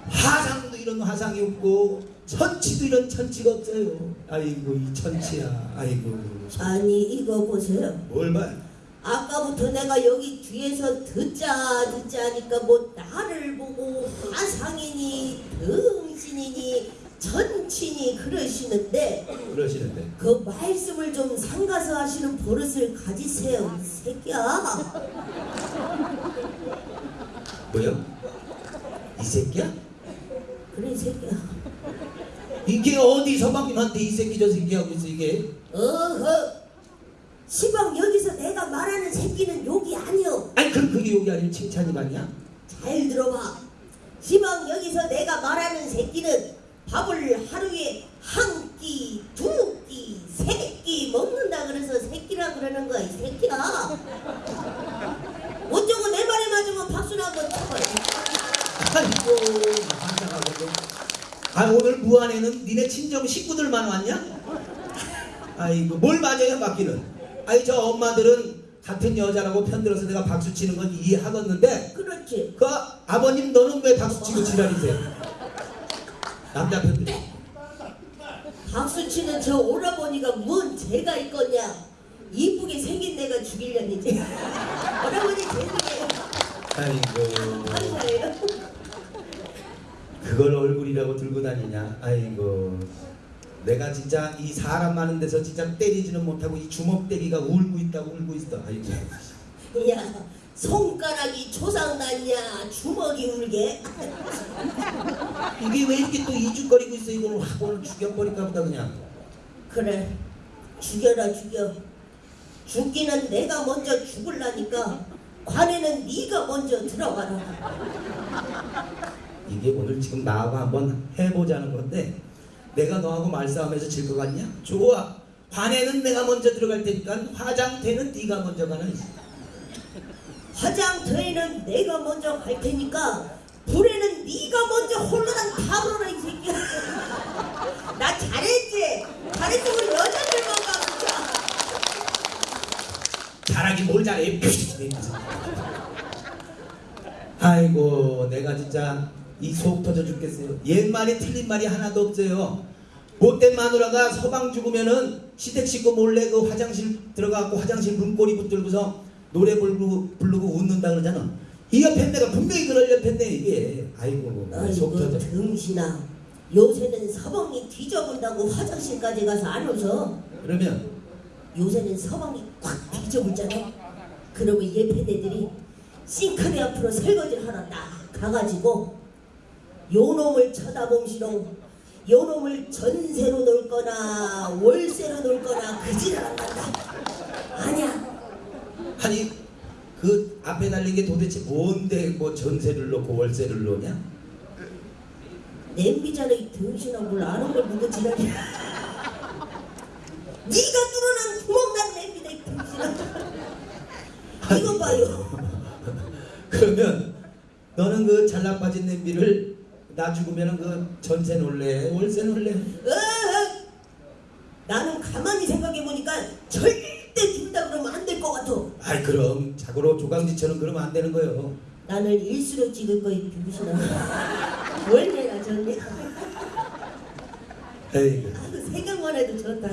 화상도 이런 화상이 없고 천치도 이런 천치가 없어요. 아이고 이 천치야. 아이고 아니 이거 보세요. 뭘 봐? 아까부터 내가 여기 뒤에서 듣자 듣자 하니까 뭐 나를 보고 화상이니 등신이니 천치니 그러시는데 그러시는데. 그 말씀을 좀 삼가서 하시는 버릇을 가지세요 이 새끼야. 뭐요? 이 새끼야? 그래 이 새끼야. 이게 어디 서방님한테 이 새끼 저 새끼 하고 있어 이게? 어허. 시방 여기서 내가 말하는 새끼는 욕이 아니여 아니 그럼 그게 욕이 아니면 칭찬이 맞냐? 잘 들어봐. 시방 여기서 내가 말하는 새끼는 밥을 하루에 한 끼, 두 끼, 세 끼 먹는다 그래서 새끼라 그러는 거야 이 새끼야 [laughs] 어쩌고 내 말에 맞으면 박수나 한번 쳐봐 아이고 환장하고 아 오늘 무안에는 니네 친정 식구들만 왔냐? 아이고 뭘 맞아요 맞기는 아이 저 엄마들은 같은 여자라고 편들어서 내가 박수 치는 건 이해하겠는데 그렇지. 그 아버님 너는 왜 박수 치고 지랄이세요? 남자 편들 박수 치는 저 오라버니가 뭔 죄가 있겠냐? 이쁘게 생긴 내가 죽이려니지. [laughs] 오라버니 죄송해요. 아이고 감사해요. 그걸 얼굴이라고 들고 다니냐 아이고 내가 진짜 이 사람 많은 데서 진짜 때리지는 못하고 이 주먹 때리가 울고 있다고 울고 있어 아이고 야, 손가락이 조상났냐? 주먹이 울게? 이게 왜 이렇게 또 이죽거리고 있어 이걸 확 오늘 죽여버릴까 보다 그냥 그래, 죽여라 죽여. 죽기는 내가 먼저 죽을라니까 관에는 네가 먼저 들어가라. 이게 오늘 지금 나하고 한번 해보자는 건데 내가 너하고 말싸움해서 질 것 같냐? 좋아 관에는 내가 먼저 들어갈 테니까 화장대는 네가 먼저 가는 화장터에는 내가 먼저 갈 테니까 불에는 네가 먼저 홀로당 다 불어라 이 새끼야. [laughs] 나 잘했지? 잘했어 우리 여자들만 봐 진짜. 잘하긴 뭘 잘해 아이고 내가 진짜 이 속 터져 죽겠어요 옛 말이 틀린 말이 하나도 없어요 못된 마누라가 서방 죽으면은 시댁 식구 몰래 그 화장실 들어가고 화장실 문고리 붙들고서 노래 부르고, 부르고 웃는다 그러잖아. 이 옆에 내가 분명히 그럴 옆에 내 이게 아이고 속 터져 등신아. 요새는 서방이 뒤져본다고 화장실까지 가서 안 웃어? 그러면? 요새는 서방이 꽉 뒤져보잖아. 그러면 예패대들이 싱크대 앞으로 설거지를 하러 딱 가가지고 요놈을 쳐다봄시롱 요놈을 전세로 놀거나 월세로 놀거나 그 지랄 안 난다. 아니야 아니 그 앞에 달린 게 도대체 뭔데 뭐 전세를 놓고 월세를 놓냐? 냄비잖아 이 등신아 뭘 아는 걸 누구 지랄이야. [laughs] 네가 뚫어놓은 구멍난 냄비다 이 등신아 이거 봐요. [laughs] 그러면 너는 그 잘난 빠진 냄비를 나 죽으면은 그 전세 놀래? 월세 놀래! 나는 가만히 생각해보니까 절대 준다 그러면 안 될 것 같아. 아이 그럼 자고로 조강지처럼 그러면 안 되는 거요. 나는 일수로 찍을 거야 이 등신아 월매나 전매 에이. 아, 생각만 해도 좋다.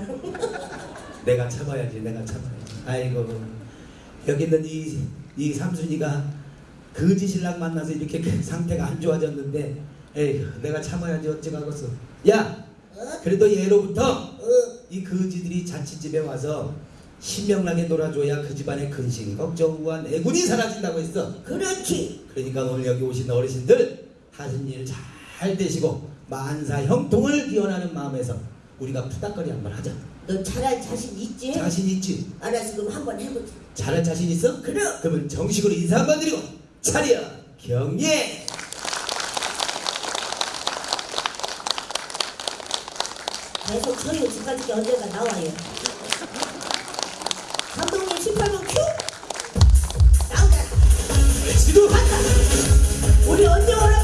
내가 참아야지 내가 참아야지. 아이고. 여기 있는 이, 이 삼순이가 거지 신랑 만나서 이렇게 그 상태가 안 좋아졌는데 에이 내가 참아야지 어찌가겠어. 야! 어? 그래도 예로부터 어, 이 거지들이 자취집에 와서 신명나게 놀아줘야 그 집안의 근심 걱정 우한 애군이 사라진다고 했어. 그렇지. 그러니까 오늘 여기 오신 어르신들 하신 일 잘 되시고 만사 형통을 기원하는 마음에서 우리가 푸닥거리 한번 하자. 너 잘할 자신 있지? 자신 있지? 알았어 그럼 한번 해보자. 잘할 자신 있어? 그럼. 그러면 정식으로 인사 한번 드리고 차려. 경례. 계속 저희 집까지 언젠가 나와요 우리 언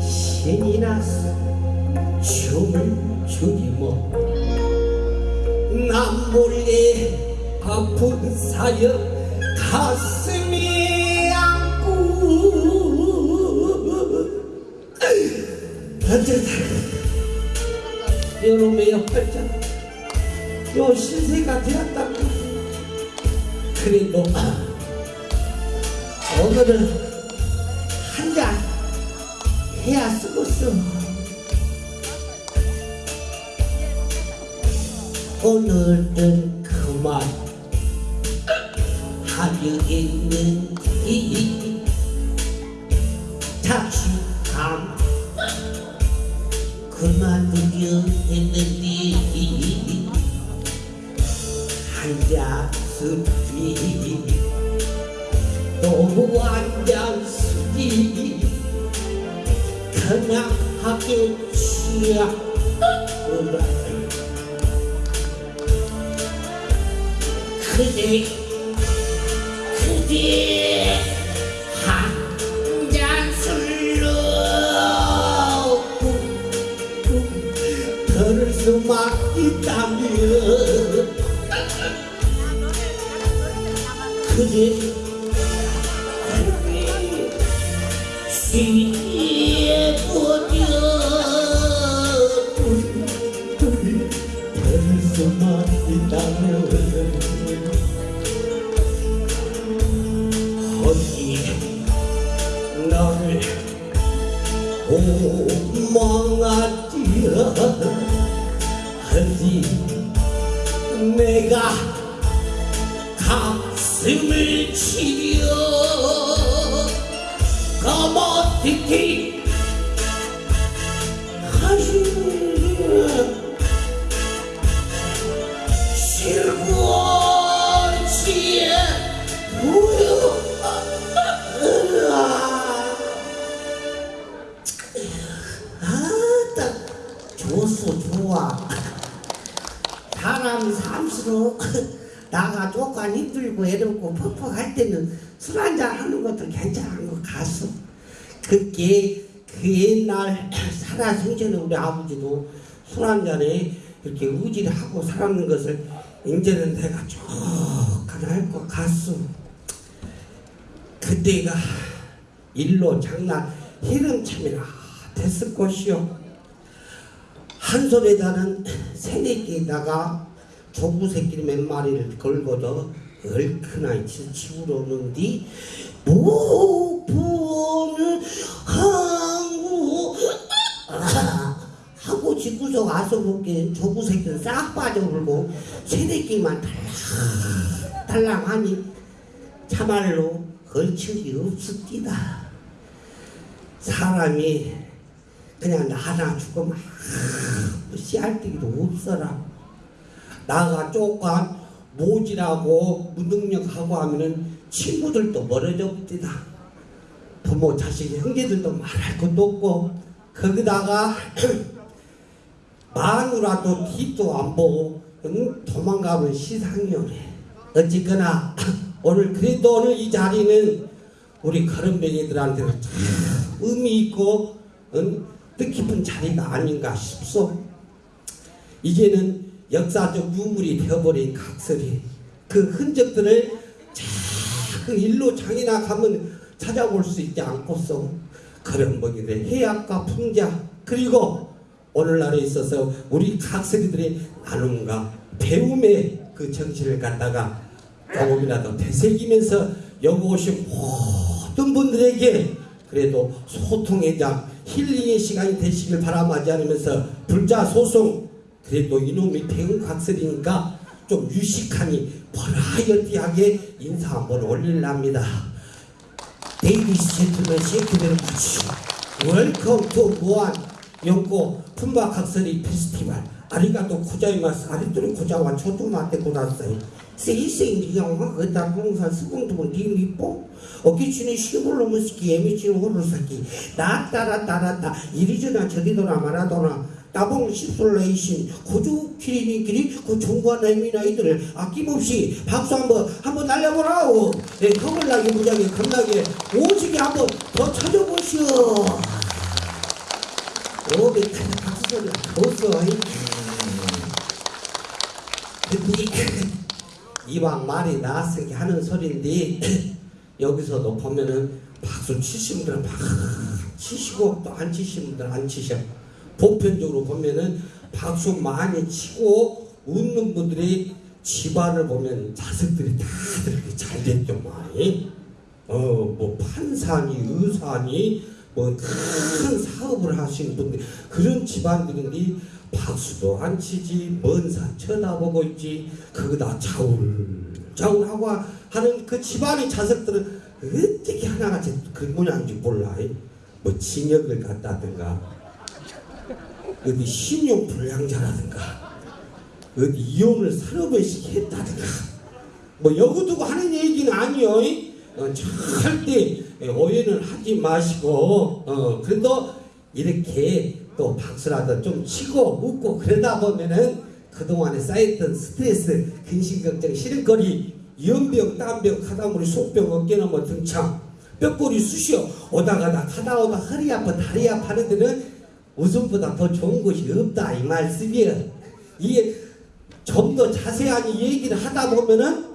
신이 나서 춤을 추리뭐. 남몰래 아픈 사여 가슴이 안고. 던져다 여놈의 옆발자. 여신세가 되었다 그래도 일로 장난 희름참이나 됐을 것이요. 한 손에다는 새내기에다가 조부 새끼 몇 마리를 걸고도 얼큰하게 치우러 오는디 무보는 항구 하고 집구석 와서 볼게 조부 새끼는 싹 빠져버리고 새내기만 달랑 달랑하니 참말로 걸칠이 없습니다 사람이 그냥 나나 죽으면 아무 씨알데기도 없어라. 나가 조금 모질하고 무능력하고 하면은 친구들도 멀어져 버리다. 부모, 자식, 형제들도 말할 것도 없고 거기다가 [clears throat] 마누라도 뒤도 안 보고 응? 도망가면 시상이 오네. 어쨌거나 [clears throat] 오늘 그래도 오늘 이 자리는 우리 거름뱅이들한테는 참 의미 있고 응? 뜻깊은 자리가 아닌가 싶소. 이제는 역사적 유물이 되어버린 각설이 그 흔적들을 자그 일로 장이나 가면 찾아볼 수 있지 않고서 먹이들 해악과 풍자 그리고 오늘날에 있어서 우리 각설이들의 나눔과 배움의 그 정신을 갖다가 조금이라도 되새기면서 여기 오신 모든 분들에게 그래도 소통의 장 힐링의 시간이 되시길 바라마지 않으면서 불자 소송 그래도 이놈이 배운 각설이니까 좀 유식하니 버라이어티하게 인사 한번 올릴랍니다. Gentlemen, shake very much. Welcome to 무안 연고 품바 각설이 페스티벌. 아리가또 고자이마스 아리토리 고자와 초토마테 고다사이. 세이세이 영화 그다 공사 수공도본 리미뽀 어기치는 시골로 무스키 에미치는 호로사키 나따라따라따. 이리저나 저리도나 마라도나 따봉 시솔레이신 고주 키리니끼리 그 종과 나이미나 이들을 아낌없이 박수 한번 한번 날려보라오. 네, 허물나게 무지하게 겁나게 오지게 한번 더 쳐줘보시오. 오 박수 소리가 좋소 근데 이왕 말이 나왔으니 하는 소리인데 [clears throat] 여기서도 보면은 박수 치시는 분들은 막 치시고 또 안 치시는 분들은 안 치셔. 보편적으로 보면은 박수 많이 치고 웃는 분들이 집안을 보면 자식들이 다들 이렇게 잘 됐죠 많이. 어뭐 판사니 의사니 뭐 큰 사업을 하시는 분들 그런 집안들인데 박수도 안 치지 먼산 쳐다보고 있지. 거기다 자울 자울하고 하는 그 집안의 자석들은 어떻게 하나같이 그 모양인지 몰라. 뭐 징역을 갔다든가 어디 신용 불량자라든가 어디 이혼을 서너 번씩 했다든가 뭐 여구두고 하는 얘기는 아니요. 어, 절대 오해는 하지 마시고 어, 그래도 이렇게 또 박수라도 좀 치고 웃고 그러다 보면은 그동안에 쌓였던 스트레스 근심걱정 시름거리 연병 땀병 카다무리 속병 어깨너머 등창 뼈꼬리 쑤시어 오다 가다 가다 오다 허리 아파 다리 아파 하는 데는 웃음보다 더 좋은 것이 없다 이 말씀이에요. 이게 좀 더 자세한 얘기를 하다 보면은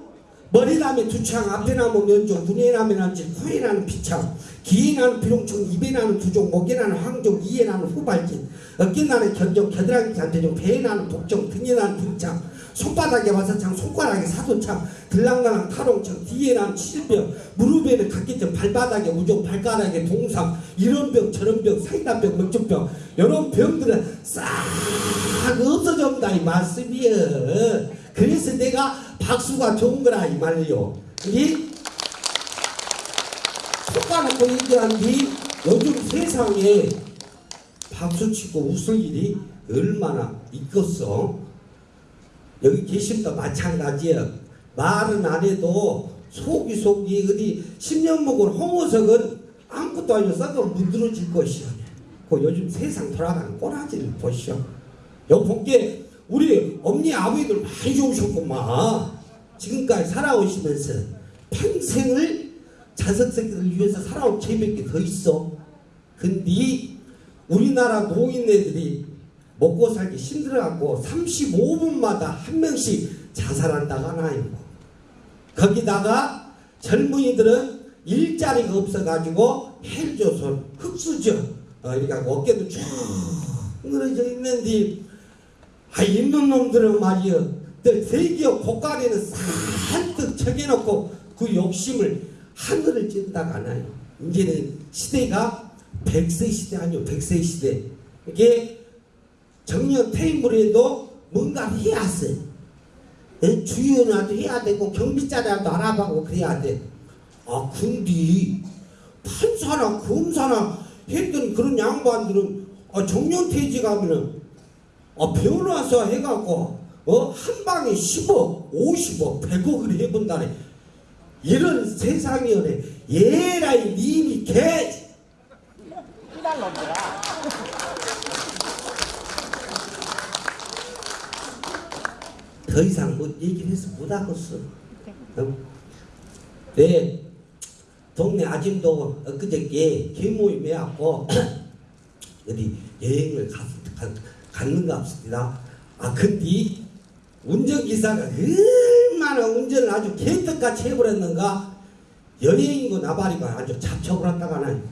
머리 나면 두창, 앞에 나면 면종, 눈에 나면 안질, 코에 나는 피창, 귀에 나는 비룡청, 입에 나는 두종, 목에 나는 황종, 이에 나는 후발진, 어깨 나는 견종, 겨드랑이 잔대종, 배에 나는 복종, 등에 나는 등창, 손바닥에 와사창, 손가락에 사도창, 들랑가랑 타롱창, 뒤에 나는 칠병, 무릎에는 각기점, 발바닥에 우종, 발가락에 동상, 이런 병, 저런 병, 사이다병, 맥주병, 이런 병들은 싹 없어졌다 이 말씀이여. 그래서 내가 박수가 좋은 거라 이 말이요. 이 속아놓고 얘기한 뒤 요즘 세상에 박수치고 웃을 일이 얼마나 있겠어. 여기 계신도 마찬가지야. 말은 안 해도 속이 속이 어디 10년 먹은 홍어석은 아무것도 아니고 썩어 문드러질 것이야. 그 요즘 세상 돌아가는 꼬라지를 보시오. 여기 볼게 우리 엄니 아버지들 많이 좋으셨구만. 지금까지 살아오시면서 평생을 자석 새끼들 위해서 살아온 재밌게 더 있어. 근데 우리나라 노인네들이 먹고 살기 힘들어갖고 35분마다 한 명씩 자살한다고 하나요. 거기다가 젊은이들은 일자리가 없어가지고 헬조선, 흑수저, 어, 이렇게 어깨도 쭉 늘어져 있는데 아, 있는 놈들은 말이여, 늘 대기업 고가리는 산뜩 적여놓고 그 욕심을 하늘을 찐다가 하나요. 이제는 시대가 100세 시대 아니요, 100세 시대. 이게 정년 퇴임을 해도 뭔가를 해야 돼. 예? 주연화도 해야 되고, 경비자라도 알아보고 그래야 돼. 아, 근데, 판사나 검사나 했던 그런 양반들은, 아, 정년 퇴직 하면은, 아, 변호사 해갖고 어? 한 방에 10억, 50억, 100억을 해본다네. 이런 세상이오네. 예라이 님이 개. 더 이상 뭐 얘기를 해서 못하겠어. 어? 네. 동네 아줌도 엊그저께 개모임 해갖고 [clears throat] 어디 여행을 갔, 갔, 갔는가 없습니다. 아, 근데 운전기사가 얼마나 운전을 아주 개떡같이 해버렸는가 여행이고 나발이고 아주 잡혀버렸다가는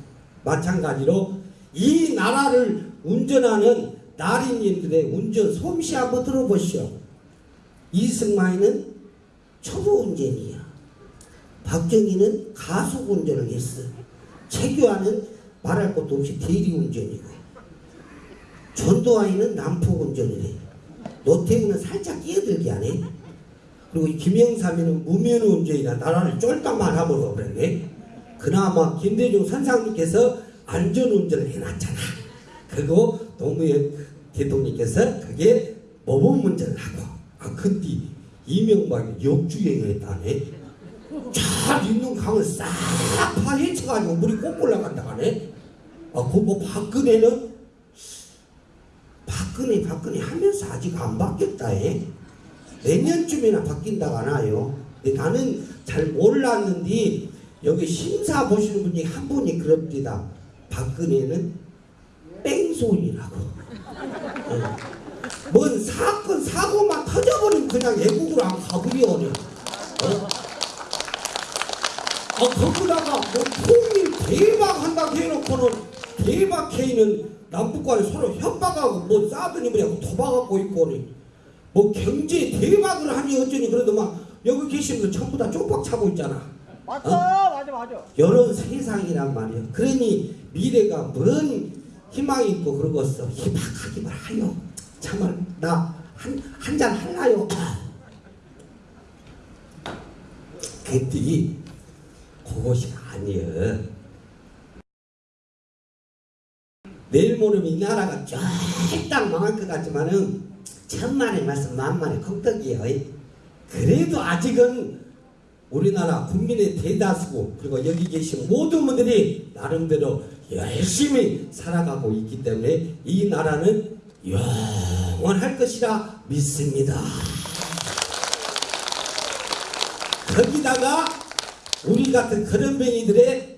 마찬가지로 이 나라를 운전하는 나리님들의 운전 솜씨 한번 들어보시오. 이승만이는 초보 운전이야. 박정희는 가속 운전을 했어. 최규하는 말할 것도 없이 대리 운전이고. 운전을 해. 노태우는 살짝 끼어들게 안 해. 그리고 이 김영삼이는 무면 운전이라 나라를 쫄딱만 하면서 그랬네. 그나마 김대중 선상님께서 안전운전을 해놨잖아. 그리고 노무현 대통령께서 그게 모범 운전을 하고. 아, 근데 이명박이 역주행을 했다네. 잘 있는 강을 싹 파헤쳐가지고 물이 꼭 올라간다 하네. 아, 그뭐 박근혜는 박근혜 박근혜 하면서 아직 안 바뀌었다 해. 내년쯤이나 바뀐다고 하나요? 근데 나는 잘 몰랐는데 여기 심사 보시는 분이 한 분이 그럽니다. 박근혜는 뺑소니라고. 어. 뭔 사건 사고만 터져버리면 그냥 애국으로 안 가버려. 어? 아 거기다가 뭐 통일 대박 한다고 해놓고는 대박 K는 남북간에 서로 협박하고 뭐 싸더니 뭐냐고 도박하고 있고 뭐 경제 대박을 하니 어쩌니 그래도 막 여기 계신 분 전부 다 쪽박 차고 있잖아. 맞어, 맞아, 이런 세상이란 말이에요. 그러니 미래가 뭔 희망이 있고 그러겠어. 희망하기만 하요. 참말 나 한 한 잔 할라요. 그랬더니 그것이 아니여. 내일 모레면 이 나라가 쫙딱 망할 것 같지만은 천만의 말씀 만만의 걱덕이에요. 그래도 아직은 우리나라 국민의 대다수 그리고 여기 계신 모든 분들이 나름대로 열심히 살아가고 있기 때문에 이 나라는 영원할 것이라 믿습니다. 거기다가 우리 같은 그런뱅이들의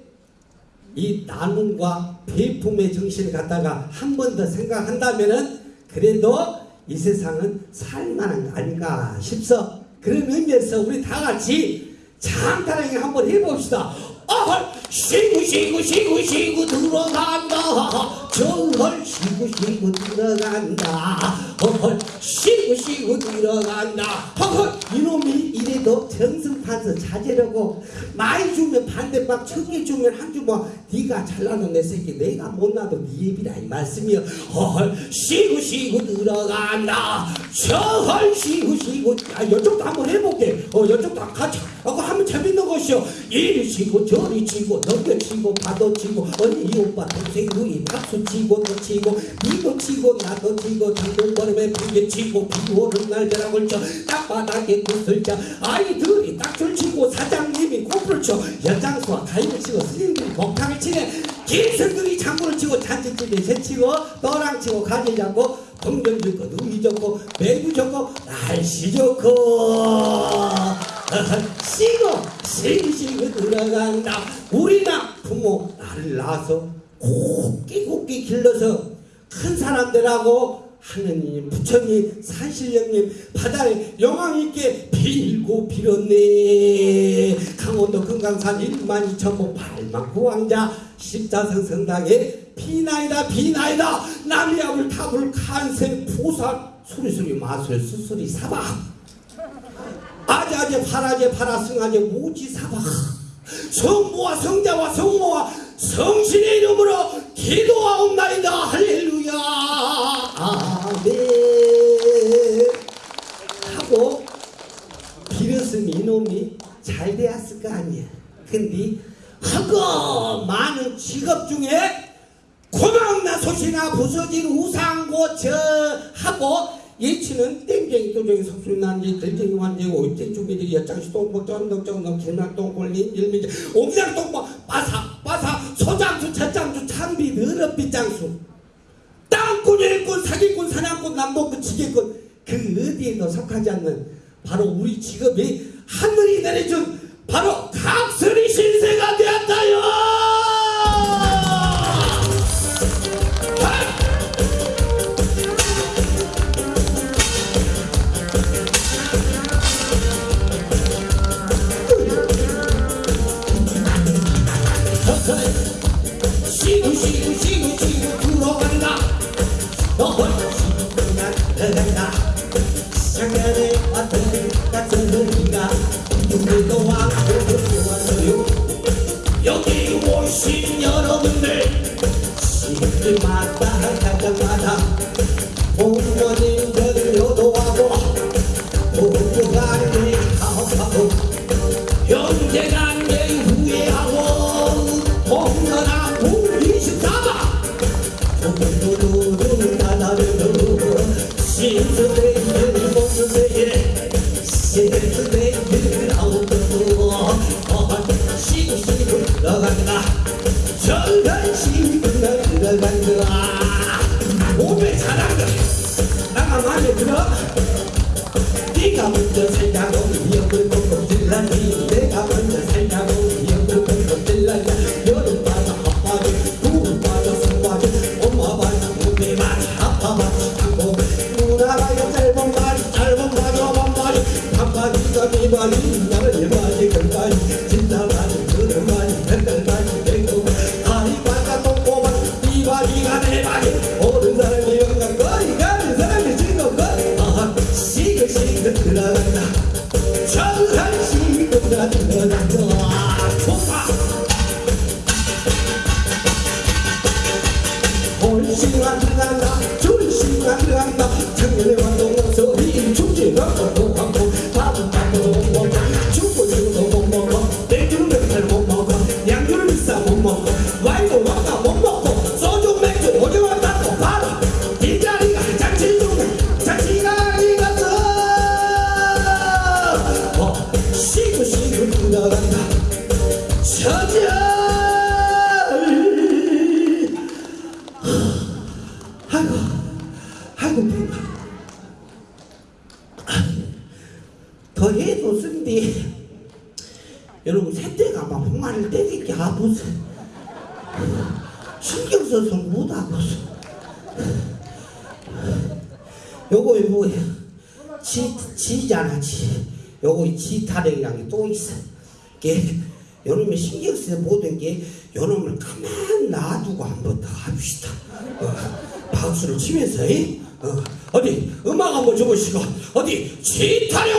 이 나눔과 배품의 정신을 갖다가 한 번 더 생각한다면은 그래도 이 세상은 살만한 거 아닌가 싶어. 그런 의미에서 우리 다 같이 장타랑이 한번 해봅시다. 아, 쉬고 쉬고 쉬고 쉬고 들어간다. 정말 쉬고 쉬고 들어간다. 어, 쉬고 쉬고 들어간다. 어, 이놈이 이래도 정승판서 자제라고 많이 주면 반대박 천개 주면 한 주뭐 네가 잘나는 내 새끼 내가 못나도 네 예비라 이 말씀이여. 어, 쉬고 쉬고 들어간다. 정말 쉬고 쉬고 아, 이쪽도 한번 해볼게. 어, 이쪽도 같이 하고 하면 재밌는 것이요. 이리 치고 저리 치고 넘겨치고 파도 치고 언니 이 오빠 동생 누이 박수 치고 또 치고 니도 치고 나도 치고 장동건음에 부게 치고 비 오는 날 벼락을 쳐 땅바닥에 굿을 쳐 아이들이 딱줄 치고 사장님이 코프를 쳐 연장수와 가위를 치고 스님들이 목탕을 치네 김성들이 장구를 치고 잔치집에 새치고 떠랑 치고 가지 잡고 동전 좋고 누이 좋고 매구 좋고 날씨 좋고 쉬고 쉬고 쉬고 들어간다. 우리나 부모 나를 낳아서 곱게 곱게 길러서 큰 사람들하고 하느님 부처님 산신령님 바다에 영광 있게 빌고 빌었네. 강원도 금강산 1만 2천보 8만 구왕자 십자성 성당에 비나이다 비나이다. 남이압을 탑을 간세 부산 수리수리 마술 수수리 사박 아자제 파라제 파라 승아제 모지 사박 성부와 성자와 성모와 성신의 이름으로 기도하옵나이다. 할렐루야. 아멘. 하고 빌었으니 이놈이 잘 되었을 거 아니야. 근데 허거 많은 직업 중에 고막나 솥이나 부서진 우상고처 하고 예치는 땡땡이 또저기 석술이 난지 들쟁이 완제고 입쟁 중기들이 여장시 똥복 전 덕정덕 길막동 꼴린 일민지. 옴장똥복 빠사 빠사 소장수 젖장수 참비 더럽비 장수. 땅꾼 일꾼 사기꾼 사냥꾼 남복꾼 지게꾼. 그 어디에도 속하지 않는 바로 우리 직업이 하늘이 내려준 바로 각설이 신세가 되었다요 여기 오신 여러분들 시들마다 가정마다 부모님들 바지 아빠 바 쓰는 모든 게 요놈을 가만 놔두고 한번 더 합시다. 어, 박수를 치면서 이? 어, 어디? 음악 한번 줘보시고 어디? 지 타령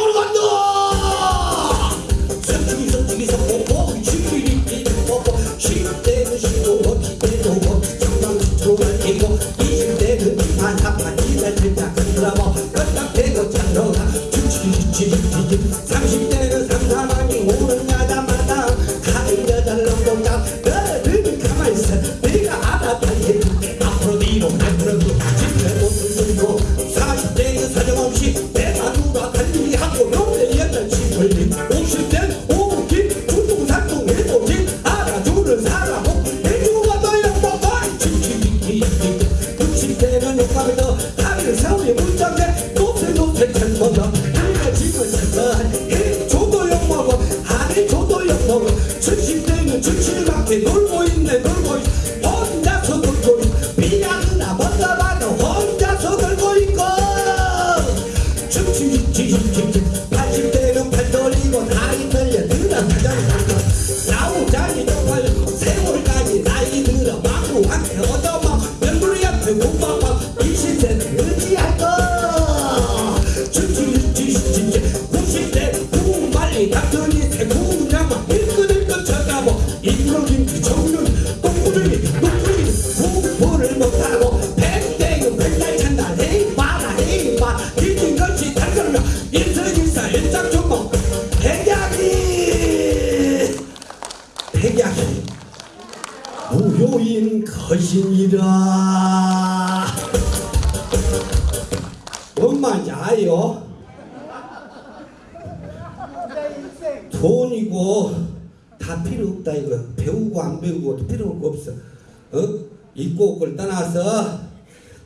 어? 입고 옷을 떠나서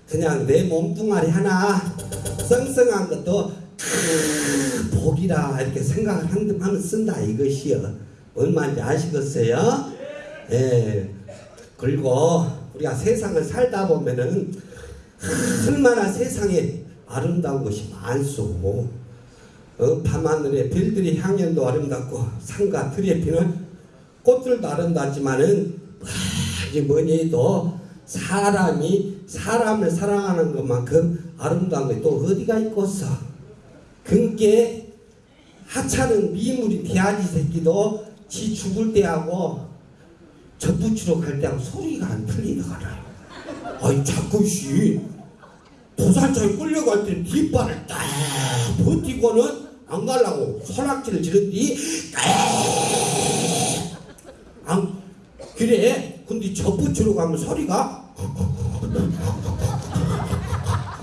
그냥 내 몸뚱아리 하나 썽썽한 것도 크, 복이라 이렇게 생각을 한- 하면 쓴다 이것이요 얼마인지 아시겠어요? 예 그리고 우리가 세상을 살다 보면은 얼마나 세상에 아름다운 것이 많소 어, 밤하늘에 별들이 향연도 아름답고 산과 들에 피는 꽃들도 아름답지만은 뭐니 뭐니? 해도 사람이 사람을 사랑하는 것만큼 아름다운 게 또 어디가 있겠어? 그게 하찮은 미물이 돼야지 새끼도 지 죽을 때하고 젖붙이러 갈 때하고 소리가 안 틀리더라. 아이 자꾸 씨 도살장에 끌려갈 때 뒷발을 딱 버티고는 안 가려고 소낙지를 지른 뒤 안 그래 근데 젖붙이러 가면 소리가?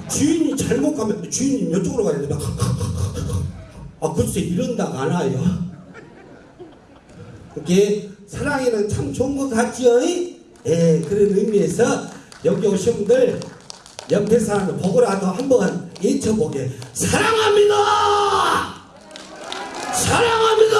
주인이 잘못 가면 주인이 이쪽으로 가야 된다. 아 글쎄 이런다가 안 와요. 그게 사랑에는 참 좋은 것 같지요? 예 그런 의미에서 여기 오신 분들 옆에 사람을 보고라도 한번 외쳐보게. 사랑합니다! 사랑합니다!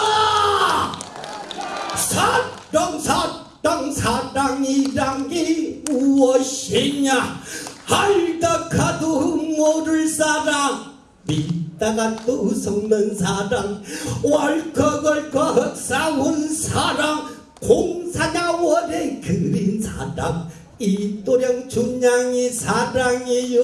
사랑 사 랑 사랑이란 게 무엇이냐? 알다 가도 모를 사랑 믿다가 또 속는 사랑 월컥월컥 싸운 사랑 공사냐월에 그린 사랑 이도령 춘향이 사랑이요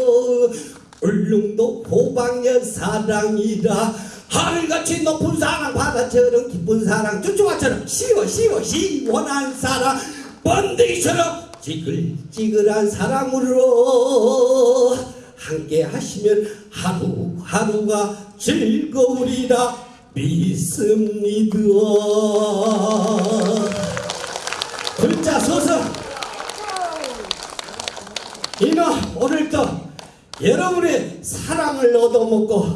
울릉도 호방여 사랑이라. 하늘같이 높은 사랑 바다처럼 깊은 사랑 주주와처럼 시워 시워 시원한 사랑. 번데기처럼 찌글찌글한 사랑으로 함께 하시면 하루하루가 즐거우리라 믿습니다. 글자 서서. 이노 오늘도 여러분의 사랑을 얻어먹고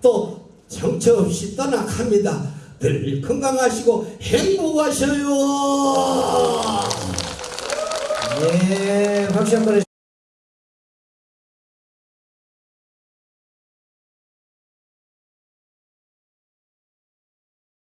또 정처 없이 떠나갑니다. 늘 건강하시고 행복하셔요. 예, 박수 한번